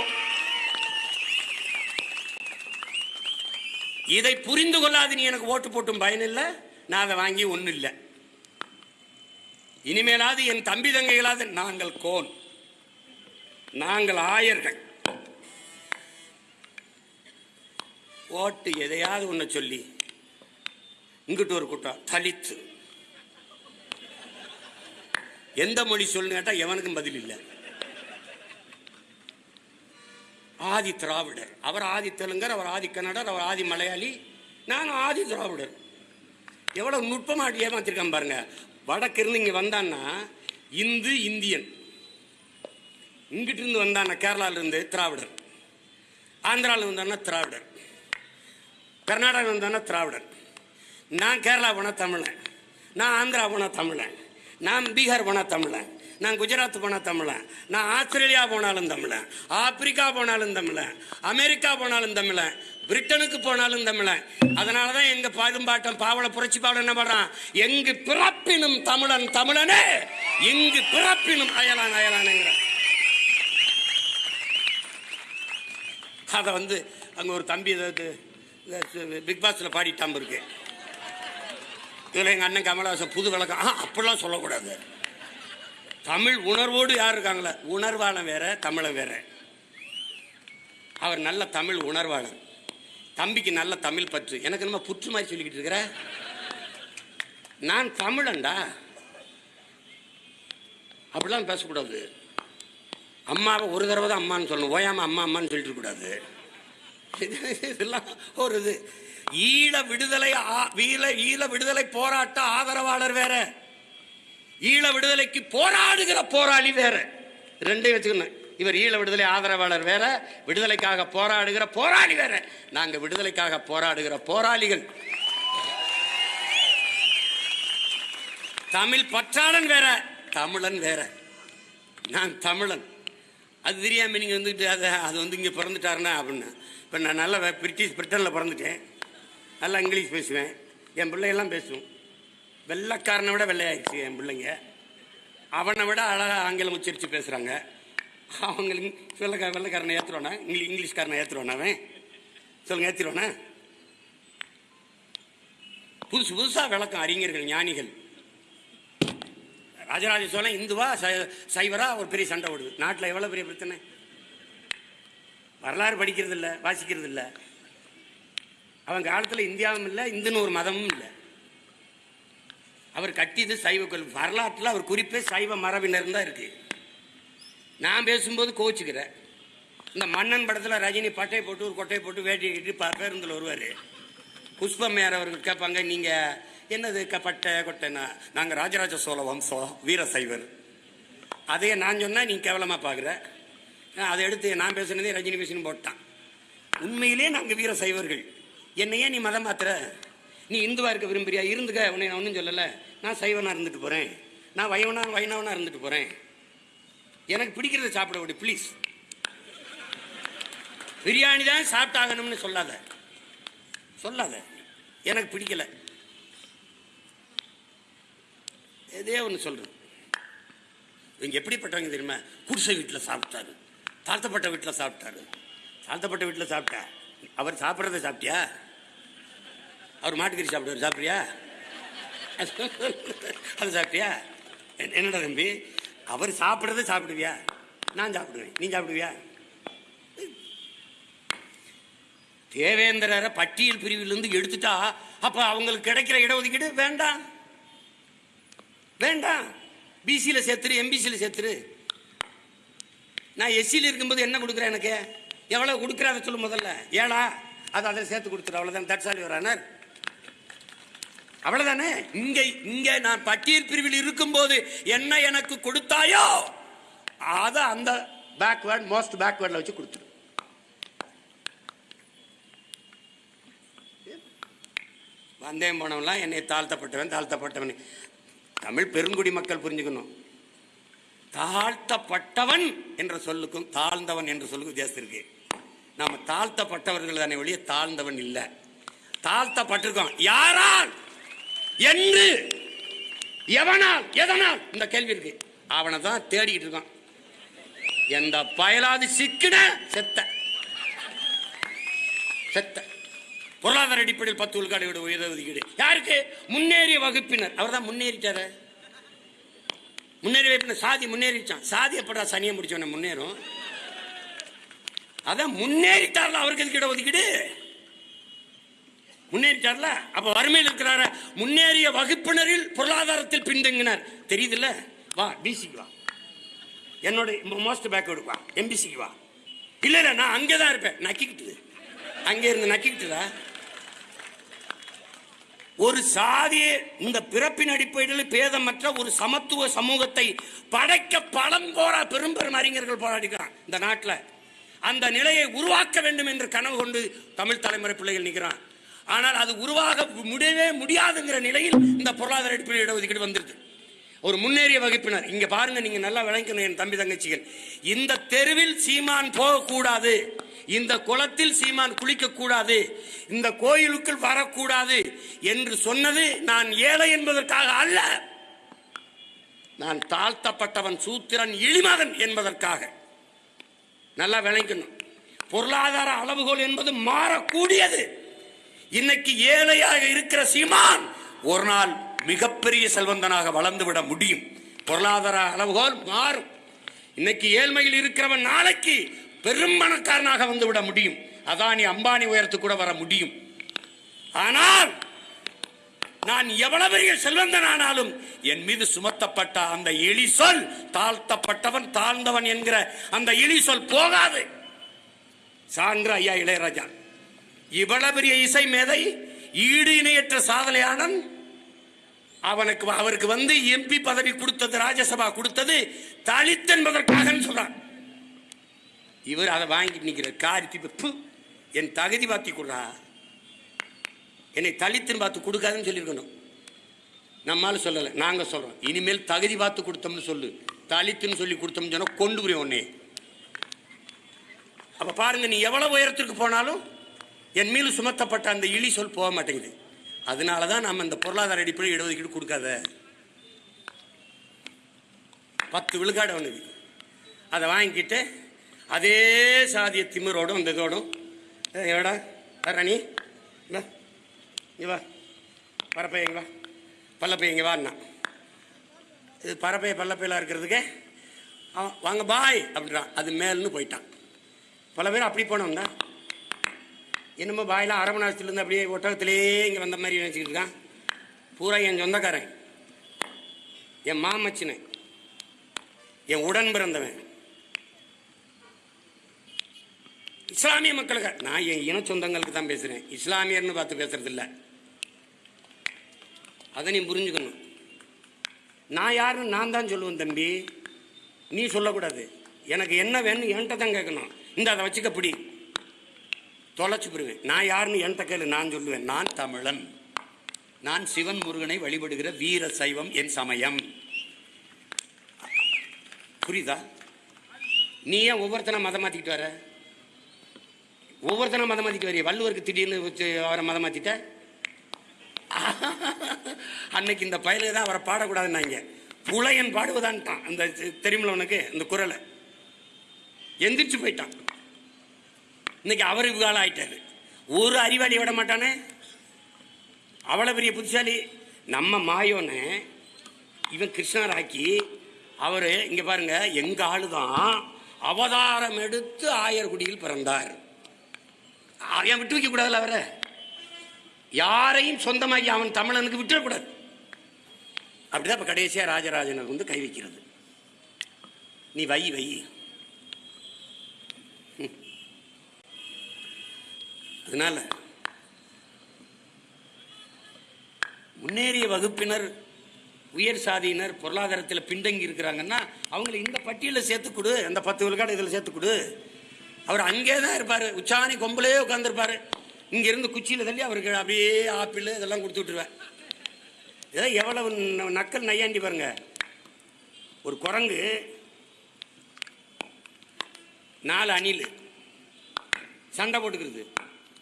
இதை புரிந்து கொள்ளாது நீ எனக்கு ஓட்டு போட்டும் பயனில்லை நான் அதை வாங்கி ஒன்றும் இல்லை. இனிமேலாவது என் தம்பி தங்கைகளாவது நாங்கள் கோன். நாங்கள் ஆயர்கள். ஓட்டு எதையாவது ஒன்று சொல்லி இங்கிட்டு ஒரு கூட்டம் தலித்து. எந்த மொழி சொல்லுன்னு கேட்டா எவனுக்கும் பதில் இல்லை. ஆதி திராவிடர். அவர் ஆதி தெலுங்கர் அவர் ஆதி கன்னடர் அவர் ஆதி மலையாளி. நான் ஆதி திராவிடர். எவ்வளோ நுட்பமாக ஏமாத்திருக்கேன் பாருங்க. வடக்கிருந்து இங்கே வந்தான்னா இந்து இந்தியன். இங்கிட்டிருந்து வந்தான்னா கேரளால இருந்து திராவிடர். ஆந்திராவில் வந்தான்னா திராவிடர். கர்நாடகா வந்தான்னா திராவிடர். நான் கேரளா போனால் தமிழன். நான் ஆந்திரா போனால் தமிழன். நான் பீகார் போனால் தமிழன். நான் குஜராத் போனால் தமிழன். நான் ஆஸ்திரேலியா போனாலும் தமிழன். ஆப்பிரிக்கா போனாலும் தமிழன். அமெரிக்கா போனாலும் தமிழன். பிரிட்டனுக்கு போனாலும் தமிழன். அதனால தான் எங்கள் பாடும்பாட்டம் பாவல புரட்சி பாவல என்ன பாடுறான்? எங்கு பிறப்பினும் தமிழன் தமிழனே இங்கு பிறப்பினும் அயலான் அயலானுங்கிறான். அதை வந்து அங்கே ஒரு தம்பி ஏதாவது பிக் பாஸில் பாடிட்டாம்பு இருக்கு இதில் எங்கள் அண்ணன் கமலஹாசன் புது விளக்கம். ஆ அப்படிலாம் சொல்லக்கூடாது. தமிழ் உணர்வோடு யார் இருக்காங்களே? உணர்வாளன் வேற தமிழன் வேற. அவர் நல்ல தமிழ் உணர்வாளன் தம்பிக்கு நல்ல தமிழ் பற்று. எனக்கு நம்ம புற்று மாதிரி சொல்லிக்கிட்டு இருக்கிற? நான் தமிழன்டா. அப்படிலாம் பேசக்கூடாது. அம்மாவை ஒரு தடவை தான் அம்மான்னு சொல்லணும். ஓயாம அம்மா அம்மான்னு சொல்லிட்டு கூடாது இதெல்லாம் ஒரு இது. ஈழ விடுதலை ஆ- ஈழ விடுதலை போராட்ட ஆதரவாளர் வேற. ஈழ விடுதலைக்கு போராடுகிற போராளி வேற. ரெண்டையும் வச்சுக்கணும். இவர் ஈழ விடுதலை ஆதரவாளர் வேற விடுதலைக்காக போராடுகிற போராளி வேற. நாங்க விடுதலைக்காக போராடுகிற போராளிகள். தமிழ் பற்றாளன் வேற தமிழன் வேற. நான் தமிழன். அது தெரியாம நீங்க வந்துட்டு அதை அது வந்து இங்கே பிறந்துட்டாருன்னா அப்படின்னு. இப்போ நான் நல்லா பிரிட்டிஷ் பிரிட்டனில் பிறந்துட்டேன். நல்லா இங்கிலீஷ் பேசுவேன். என் பிள்ளையெல்லாம் பேசுவோம் வெள்ளைக்காரனை விட வெள்ளையாயிடுச்சு என் பிள்ளைங்க. அவனை விட அழகாக ஆங்கிலம் உச்சரித்து பேசுகிறாங்க அவங்களுக்கு வெள்ளைக்கா வெள்ளைக்காரனை ஏற்றுருவானா இங்கிலீஷ் இங்கிலீஷ்காரனை ஏற்றுருவானா அவன்? சொல்லுங்க ஏற்றிடுவானா புதுசு புதுசாக விளக்கம் அறிஞர்கள் ஞானிகள். ராஜராஜ சோழன் இந்துவா சை- சைவரா ஒரு பெரிய சண்டை ஓடுது. நாட்டில் எவ்வளோ பெரிய பிரச்சனை? வரலாறு படிக்கிறது இல்லை வாசிக்கிறது இல்லை அவன் காலத்தில் இந்தியாவும் இல்லை இந்துன்னு ஒரு மதமும் இல்லை. அவர் கட்டியது சைவ கோயில். வரலாற்றில் அவர் குறிப்பே சைவ மரபினர் தான் இருக்கு. நான் பேசும்போது கோச்சுக்கிறேன். இந்த மன்னன் படத்தில் ரஜினி பட்டையை போட்டு ஒரு கொட்டையை போட்டு வேட்டி கட்டி பேருந்தில் வருவார் புஷ்பமேர் அவர்கள் கேட்பாங்க நீங்கள் என்னது க பட்டை கொட்டைன்னா? நாங்கள் ராஜராஜ சோழ வம்சம் வீர சைவர். அதையே நான் சொன்னால் நீ கேவலமாக பார்க்குற அதை எடுத்து நான் பேசுனதே ரஜினி பேசினு போட்டான். உண்மையிலே நாங்கள் வீர சைவர்கள். என்னையே நீ மதம் மாத்துற நீ இந்துவா இருக்க விரும்புறியா? இருந்துக்க. உன்னை நான் ஒன்றும் சொல்லலை. நான் சைவனாக இருந்துட்டு போகிறேன் நான் வைவனா வைணவனாக இருந்துட்டு போகிறேன் எனக்கு பிடிக்கிறத சாப்பிட விடு ப்ளீஸ் பிரியாணி தான் சாப்பிட்டாகணும்னு சொல்லாத. சொல்லாத. எனக்கு பிடிக்கல. இதே ஒன்று சொல்கிறேன் இவங்க எப்படிப்பட்டவங்க தெரியுமா? குடிசை வீட்டில் சாப்பிட்டாரு. தாழ்த்தப்பட்ட வீட்டில் சாப்பிட்டாரு. தாழ்த்தப்பட்ட வீட்டில் சாப்பிட்டா. அவர் சாப்பிட்றத சாப்பிட்டியா? அவர் மாட்டுக்கறி சாப்பிடுவார் சாப்பிட்றியா? அது சாப்பிட்டியா? என்- என்னடா தம்பி அவர் சாப்பிட்றத சாப்பிடுவியா? நான் சாப்பிடுவேன். நீ சாப்பிடுவியா? தேவேந்திரரை பட்டியல் பிரிவிலிருந்து எடுத்துட்டா அப்போ அவங்களுக்கு கிடைக்கிற இடஒதுக்கீடு வேண்டாம். வேண்டாம். பிசியில் சேர்த்துரு எம்பிசியில் சேர்த்துரு. நான் எஸ்சியில் இருக்கும்போது என்ன கொடுக்குறேன் எனக்கு? எவ்வளோ கொடுக்குற அதை சொல்லு முதல்ல. ஏழா? அதை அதில் சேர்த்து கொடுத்துரு அவ்வளோதான் தட்சாலி வரானார் அவ்வளவுதானே? இங்க இங்க நான் பட்டியல் பிரிவில் இருக்கும்போது என்ன எனக்கு கொடுத்தாயோ அதை அந்த பேக்வேர்ட் மோஸ்ட் பேக்வேர்டில் வச்சு கொடுத்துரு. வந்தேன் போனவெல்லாம் என்னை தாழ்த்தப்பட்டவன் தாழ்த்தப்பட்டவன். தமிழ் பெருங்குடி மக்கள் புரிஞ்சுக்கணும். தாழ்த்தப்பட்டவன் என்ற சொல்லுக்கும் தாழ்ந்தவன் என்ற சொல்லுக்கும் வித்தியாசம் இருக்கு. நாம தாழ்த்தப்பட்டவர்கள் தானே ஒழிய தாழ்ந்தவன் இல்லை. தாழ்த்தப்பட்டிருக்கோம். யாரால்? என்று எவனால் எதனால்? இந்த கேள்வி இருக்கு. அவனை தான் தேடிக்கிட்டு இருக்கான். எந்த பயலாது சிக்கின செத்த. செத்த. பொருளாதார அடிப்படையில் பத்து விழுக்காடு உயர் ஒதுக்கீடு யாருக்கு? முன்னேறிய வகுப்பினர். அவர் தான் முன்னேறிட்டாரு. முன்னேறி வைப்பின சாதி முன்னேறிச்சான். சாதி எப்படா சனியை முடிச்சவன முன்னேறும். அதான் முன்னேறிட்டார்ல அவருக்கு எதுக்கு இட ஒதுக்கீடு? முன்னேறிட்டார்ல? அப்ப வறுமையில் இருக்கிறார. முன்னேறிய வகுப்பினரில் பொருளாதாரத்தில் பின்தங்கினார். தெரியுதுல்ல? வா பிசிக்கு வா. என்னோட மோஸ்ட் பேக்வேர்டு வா. எம்பிசிக்கு வா. இல்ல இல்ல நான் அங்கே தான் இருப்பேன். நக்கிக்கிட்டு. அங்கே இருந்து நக்கிக்கிட்டுதா ஒரு சாதியை இந்த பிறப்பின் அடிப்படையில் பேதமற்ற ஒரு சமத்துவ சமூகத்தை படைக்க பலம் போரா பெரும் பெரும் அறிஞர்கள் போராடிக்கிறான் இந்த நாட்டில். அந்த நிலையை உருவாக்க வேண்டும் என்று கனவு கொண்டு தமிழ் தலைமுறை பிள்ளைகள் நிற்கிறான் ஆனால் அது உருவாக முடியவே முடியாதுங்கிற நிலையில் இந்த பொருளாதார அடிப்படையில் இடஒதுக்கீடு வந்துருது ஒரு முன்னேறிய வகுப்பினர் இங்க பாருங்க நீங்க நல்லா விளங்கணும் என் தம்பி தங்கச்சிகள். இந்த தெருவில் சீமான் போகக்கூடாது. இந்த குளத்தில் சீமான் குளிக்க கூடாது இந்த கோயிலுக்குள் வரக்கூடாது என்று சொன்னது நான் ஏழை என்பதற்காக அல்ல. நான் தாழ்த்தப்பட்டவன் சூத்திரன் இழிமகன் என்பதற்காக. நல்லா விளங்கணும். பொருளாதார அளவுகோல் என்பது மாறக்கூடியது. இன்னைக்கு ஏழையாக இருக்கிற சீமான் ஒரு நாள் மிகப்பெரிய செல்வந்தனாக வளர்ந்து விட முடியும். பொருளாதார அளவுகோல் மாறும். இன்னைக்கு ஏழ்மையில் இருக்கிறவன் நாளைக்கு பெரும் பணக்காரனாக வந்து விட முடியும். அதானி அம்பானி உயரத்துக்கு கூட வர முடியும். ஆனால் நான் எவ்வளவு பெரிய செல்வந்தனானாலும் என் மீது சுமத்தப்பட்ட அந்த இழி சொல் தாழ்த்தப்பட்டவன் தாழ்ந்தவன் என்கிற அந்த இழி சொல் போகாது. சான்ற ஐயா இளையராஜா இவ்வளவு பெரிய இசை மேதை ஈடு இணையற்ற சாதனையாளன் அவனுக்கு அவருக்கு வந்து எம்பி பதவி கொடுத்தது ராஜ்யசபா கொடுத்தது தலித் என்பதற்காக சொல்றான். இவர் அதை வாங்கிட்டு நிற்கிறார் காரி திப்பு என் தகுதி பார்த்தி கொடுறா. என்னை தலித்துன்னு பார்த்து கொடுக்காதுன்னு சொல்லியிருக்கணும். நம்மால சொல்லலை நாங்கள் சொல்கிறோம் இனிமேல் தகுதி பார்த்து கொடுத்தோம்னு சொல்லு. தலித்துன்னு சொல்லி கொடுத்தோம்னு சொன்னால் கொண்டு புரியும் உன்னே அப்போ பாருங்க நீ எவ்வளோ உயரத்திற்கு போனாலும் என் மீது சுமத்தப்பட்ட அந்த இழி சொல் போக மாட்டேங்குது. அதனால தான் நம்ம இந்த பொருளாதார அடிப்படையில் இடஒதுக்கீடு கொடுக்காத. பத்து விழுக்காடு அவனுக்கு அதை வாங்கிக்கிட்டு அதே சாதிய திமிரோடும் இந்த இதோடும் எவடா வரணி இங்கே வா. பரப்பையங்க வா. பல்லப்பையங்க வாண்ணா வா. இது பரப்பைய பல்லப்பையில இருக்கிறதுக்கு அவன் வாங்க பாய் அப்படின்றான். அது மேல்னு போயிட்டான். பல பேர் அப்படி போனவங்க. தான் என்னமோ பாயெலாம் அரை அப்படியே ஒட்டகத்திலேயே இங்கே வந்த மாதிரி நினச்சிக்கிட்டு இருக்கான். பூரா என் சொந்தக்காரன். என் மாமச்சினன். என் உடன் பிறந்தவன். இஸ்லாமிய மக்களுக்கு நான் என் இன சொந்தங்களுக்கு தான் பேசுகிறேன் இஸ்லாமியர்னு பார்த்து பேசுறதில்ல. அதை நீ புரிஞ்சுக்கணும். நான் யாருன்னு நான் தான் சொல்லுவேன் தம்பி. நீ சொல்லக்கூடாது. எனக்கு என்ன வேணும் என்கிட்ட தான் கேட்கணும். இந்த அதை வச்சுக்க பிடி. தொலைச்சு போடுவேன். நான் யாருன்னு என்கிட்ட கேளு நான் சொல்லுவேன். நான் தமிழன். நான் சிவன் முருகனை வழிபடுகிற வீர சைவம் என் சமயம். புரியுதா? நீ ஏன் ஒவ்வொருத்தனை மதம் மாத்திக்கிட்டு வர? ஒவ்வொருத்தனை மதம் மாத்திட்டு வரைய? வள்ளுவருக்கு திடீர்னு வச்சு அவரை மதம் மாத்திட்ட? அன்னைக்கு இந்த பயலுக்கு தான் அவரை பாடக்கூடாதுன்னாங்க. புலையன் பாடுவதான்ட்டான். அந்த தெரியுமில்ல உனக்கு? அந்த குரலை. எந்திரிச்சு போயிட்டான். இன்னைக்கு அவர் இவ்வாள் ஆயிட்டாரு ஒரு அறிவாளி விட மாட்டானே? அவ்வளோ பெரிய புத்திசாலி. நம்ம மாயோன்னு இவன் கிருஷ்ணர் ஆக்கி அவர் இங்கே பாருங்க எங்கள் ஆளு தான் அவதாரம் எடுத்து ஆயர்குடியில் பிறந்தார். அவன் விட்டு வைக்க கூடாதுல்ல அவரை? யாரையும் சொந்தமாக்கி அவன் தமிழனுக்கு விட்டுறக்கூடாது. அப்படிதான் இப்போ கடைசியாக ராஜராஜனுக்கு வந்து கை வைக்கிறது. நீ வை வை. அதனால முன்னேறிய வகுப்பினர் உயர் சாதியினர் பொருளாதாரத்தில் பின்தங்கி இருக்கிறாங்கன்னா அவங்களை இந்த பட்டியலில் சேர்த்து கொடு அந்த பத்து விழுக்காடு இதில் சேர்த்து கொடு. அவர் அங்கே தான் இருப்பார். உச்சாணி கொம்புலே உட்காந்துருப்பார் இங்கேருந்து குச்சியில் தள்ளி அவருக்கு அப்படியே ஆப்பிள் இதெல்லாம் கொடுத்து விட்டுருவேன். ஏதோ எவ்வளவு நக்கல் நையாண்டி பாருங்க. ஒரு குரங்கு நாலு அணில் சண்டை போட்டுக்கிறது.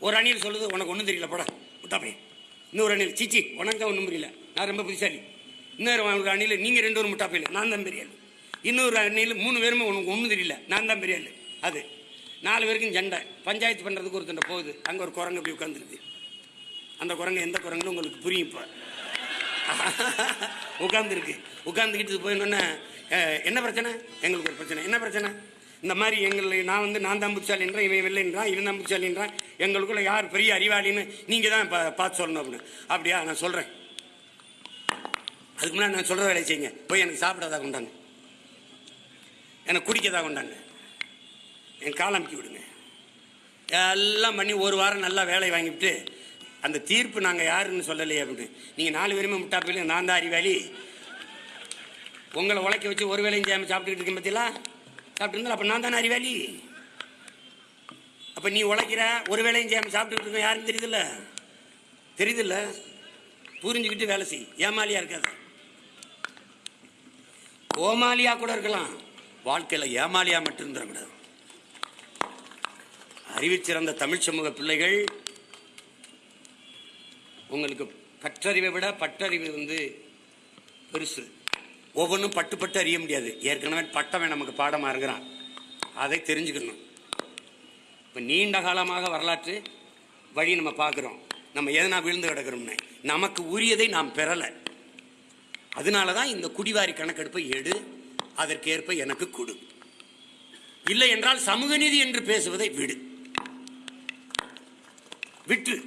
ஒரு அணியில் சொல்லுது உனக்கு ஒன்றும் தெரியல போடா விட்டா இன்னொரு அணியில் சீச்சி உனக்கு ஒன்றும் புரியல. நான் ரொம்ப புத்திசாலி. இன்னொரு ஒரு அணியில் நீங்கள் ரெண்டு ஒரு முட்டாப்பையில் நான் தான் பெரிய இன்னொரு அணியில் மூணு பேருமே உனக்கு ஒன்றும் தெரியல நான் தான் பெரிய அது. நாலு பேருக்கும் சண்டை. பஞ்சாயத்து பண்ணுறதுக்கு ஒருத்தண்ட போகுது அங்கே ஒரு குரங்கு அப்படி உட்காந்துருக்கு அந்த குரங்கு எந்த குரங்குன்னு உங்களுக்கு புரியும் இப்போ. உட்காந்துருக்கு உட்காந்துக்கிட்டு போயினோன்னே என்ன பிரச்சனை? எங்களுக்கு ஒரு பிரச்சனை. என்ன பிரச்சனை? இந்த மாதிரி எங்களை நான் வந்து நான் தான் புத்திசாலின்றேன் இவன் இல்லைன்றான் இவன் தான் புத்திசாலின்றான் எங்களுக்குள்ள யார் பெரிய அறிவாளின்னு நீங்கள் தான் பா பார்த்து சொல்லணும் அப்படின்னு. அப்படியா நான் சொல்கிறேன் அதுக்கு முன்னாடி நான் சொல்கிற வேலையை செய்யுங்க. போய் எனக்கு சாப்பிடாதா கொண்டாங்க. எனக்கு குடிக்கதா கொண்டாங்க. என் கால் விடுங்க. எல்லாம் பண்ணி ஒரு வாரம் நல்லா வேலையை வாங்கிவிட்டு அந்த தீர்ப்பு நாங்கள் யாருன்னு சொல்லலையே அப்படின்னு. நீங்கள் நாலு பேருமே முட்டாப்பில் நான் தான் அறிவாளி. உங்களை உழைக்க வச்சு ஒரு வேலையும் செய்யாமல் சாப்பிட்டுக்கிட்டு இருக்கேன் பார்த்தீங்களா சாப்பிட்டு இருந்தா அப்போ நான் தானே அறிவாளி? அப்போ நீ உழைக்கிற ஒரு வேலையும் செய்யாமல் சாப்பிட்டுக்கிட்டு இருக்க யாரும் தெரியுதுல்ல? தெரியுதுல்ல? புரிஞ்சுக்கிட்டு வேலை செய். ஏமாலியா இருக்காது. கோமாலியா கூட இருக்கலாம். வாழ்க்கையில் ஏமாலியா மட்டும் இருந்துடக்கூடாது அறிவிச்சிறந்த தமிழ் சமூக பிள்ளைகள் உங்களுக்கு பற்றறிவை விட பட்டறிவு வந்து பெருசு. ஒவ்வொன்றும் பட்டு பட்டு அறிய முடியாது. ஏற்கனவே பட்டவன் நமக்கு பாடமாக இருக்கிறான். அதை தெரிஞ்சுக்கணும். இப்போ நீண்ட காலமாக வரலாற்று வழி நம்ம பார்க்குறோம். நம்ம எதனா விழுந்து கிடக்கிறோம்னு. நமக்கு உரியதை நாம் பெறலை. அதனால தான் இந்த குடிவாரி கணக்கெடுப்பை எடு. அதற்கேற்ப எனக்கு கொடு. இல்லை என்றால் சமூக நீதி என்று பேசுவதை விடு. விட்டு.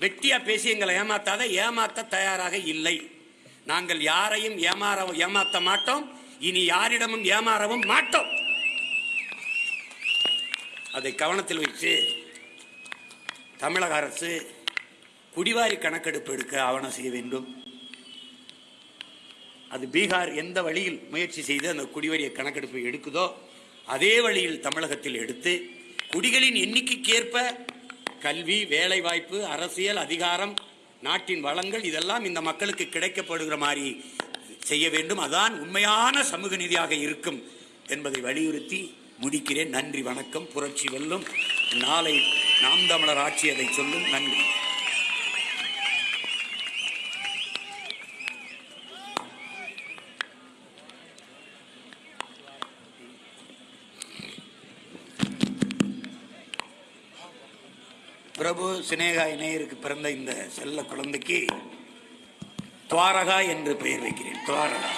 வெட்டியா பேசி எங்களை ஏமாத்தாத ஏமாத்த தயாராக இல்லை. நாங்கள் யாரையும் ஏமாற ஏமாத்த மாட்டோம். இனி யாரிடமும் ஏமாறவும் மாட்டோம். அதை கவனத்தில் வைத்து தமிழக அரசு குடிவாரி கணக்கெடுப்பு எடுக்க ஆவணம் செய்ய வேண்டும். அது பீகார் எந்த வழியில் முயற்சி செய்து அந்த குடிவரிய கணக்கெடுப்பை எடுக்குதோ அதே வழியில் தமிழகத்தில் எடுத்து குடிகளின் எண்ணிக்கைக்கேற்ப கல்வி வேலைவாய்ப்பு அரசியல் அதிகாரம் நாட்டின் வளங்கள் இதெல்லாம் இந்த மக்களுக்கு கிடைக்கப்படுகிற மாதிரி செய்ய வேண்டும். அதான் உண்மையான சமூக நிதியாக இருக்கும் என்பதை வலியுறுத்தி முடிக்கிறேன். நன்றி வணக்கம். புரட்சி வெல்லும். நாளை நாம் தமிழர் ஆட்சி அதை சொல்லும். நன்றி. பிரபு சினேகா இணையருக்கு பிறந்த இந்த செல்ல குழந்தைக்கு துவாரகா என்று பெயர் வைக்கிறேன். துவாரகா.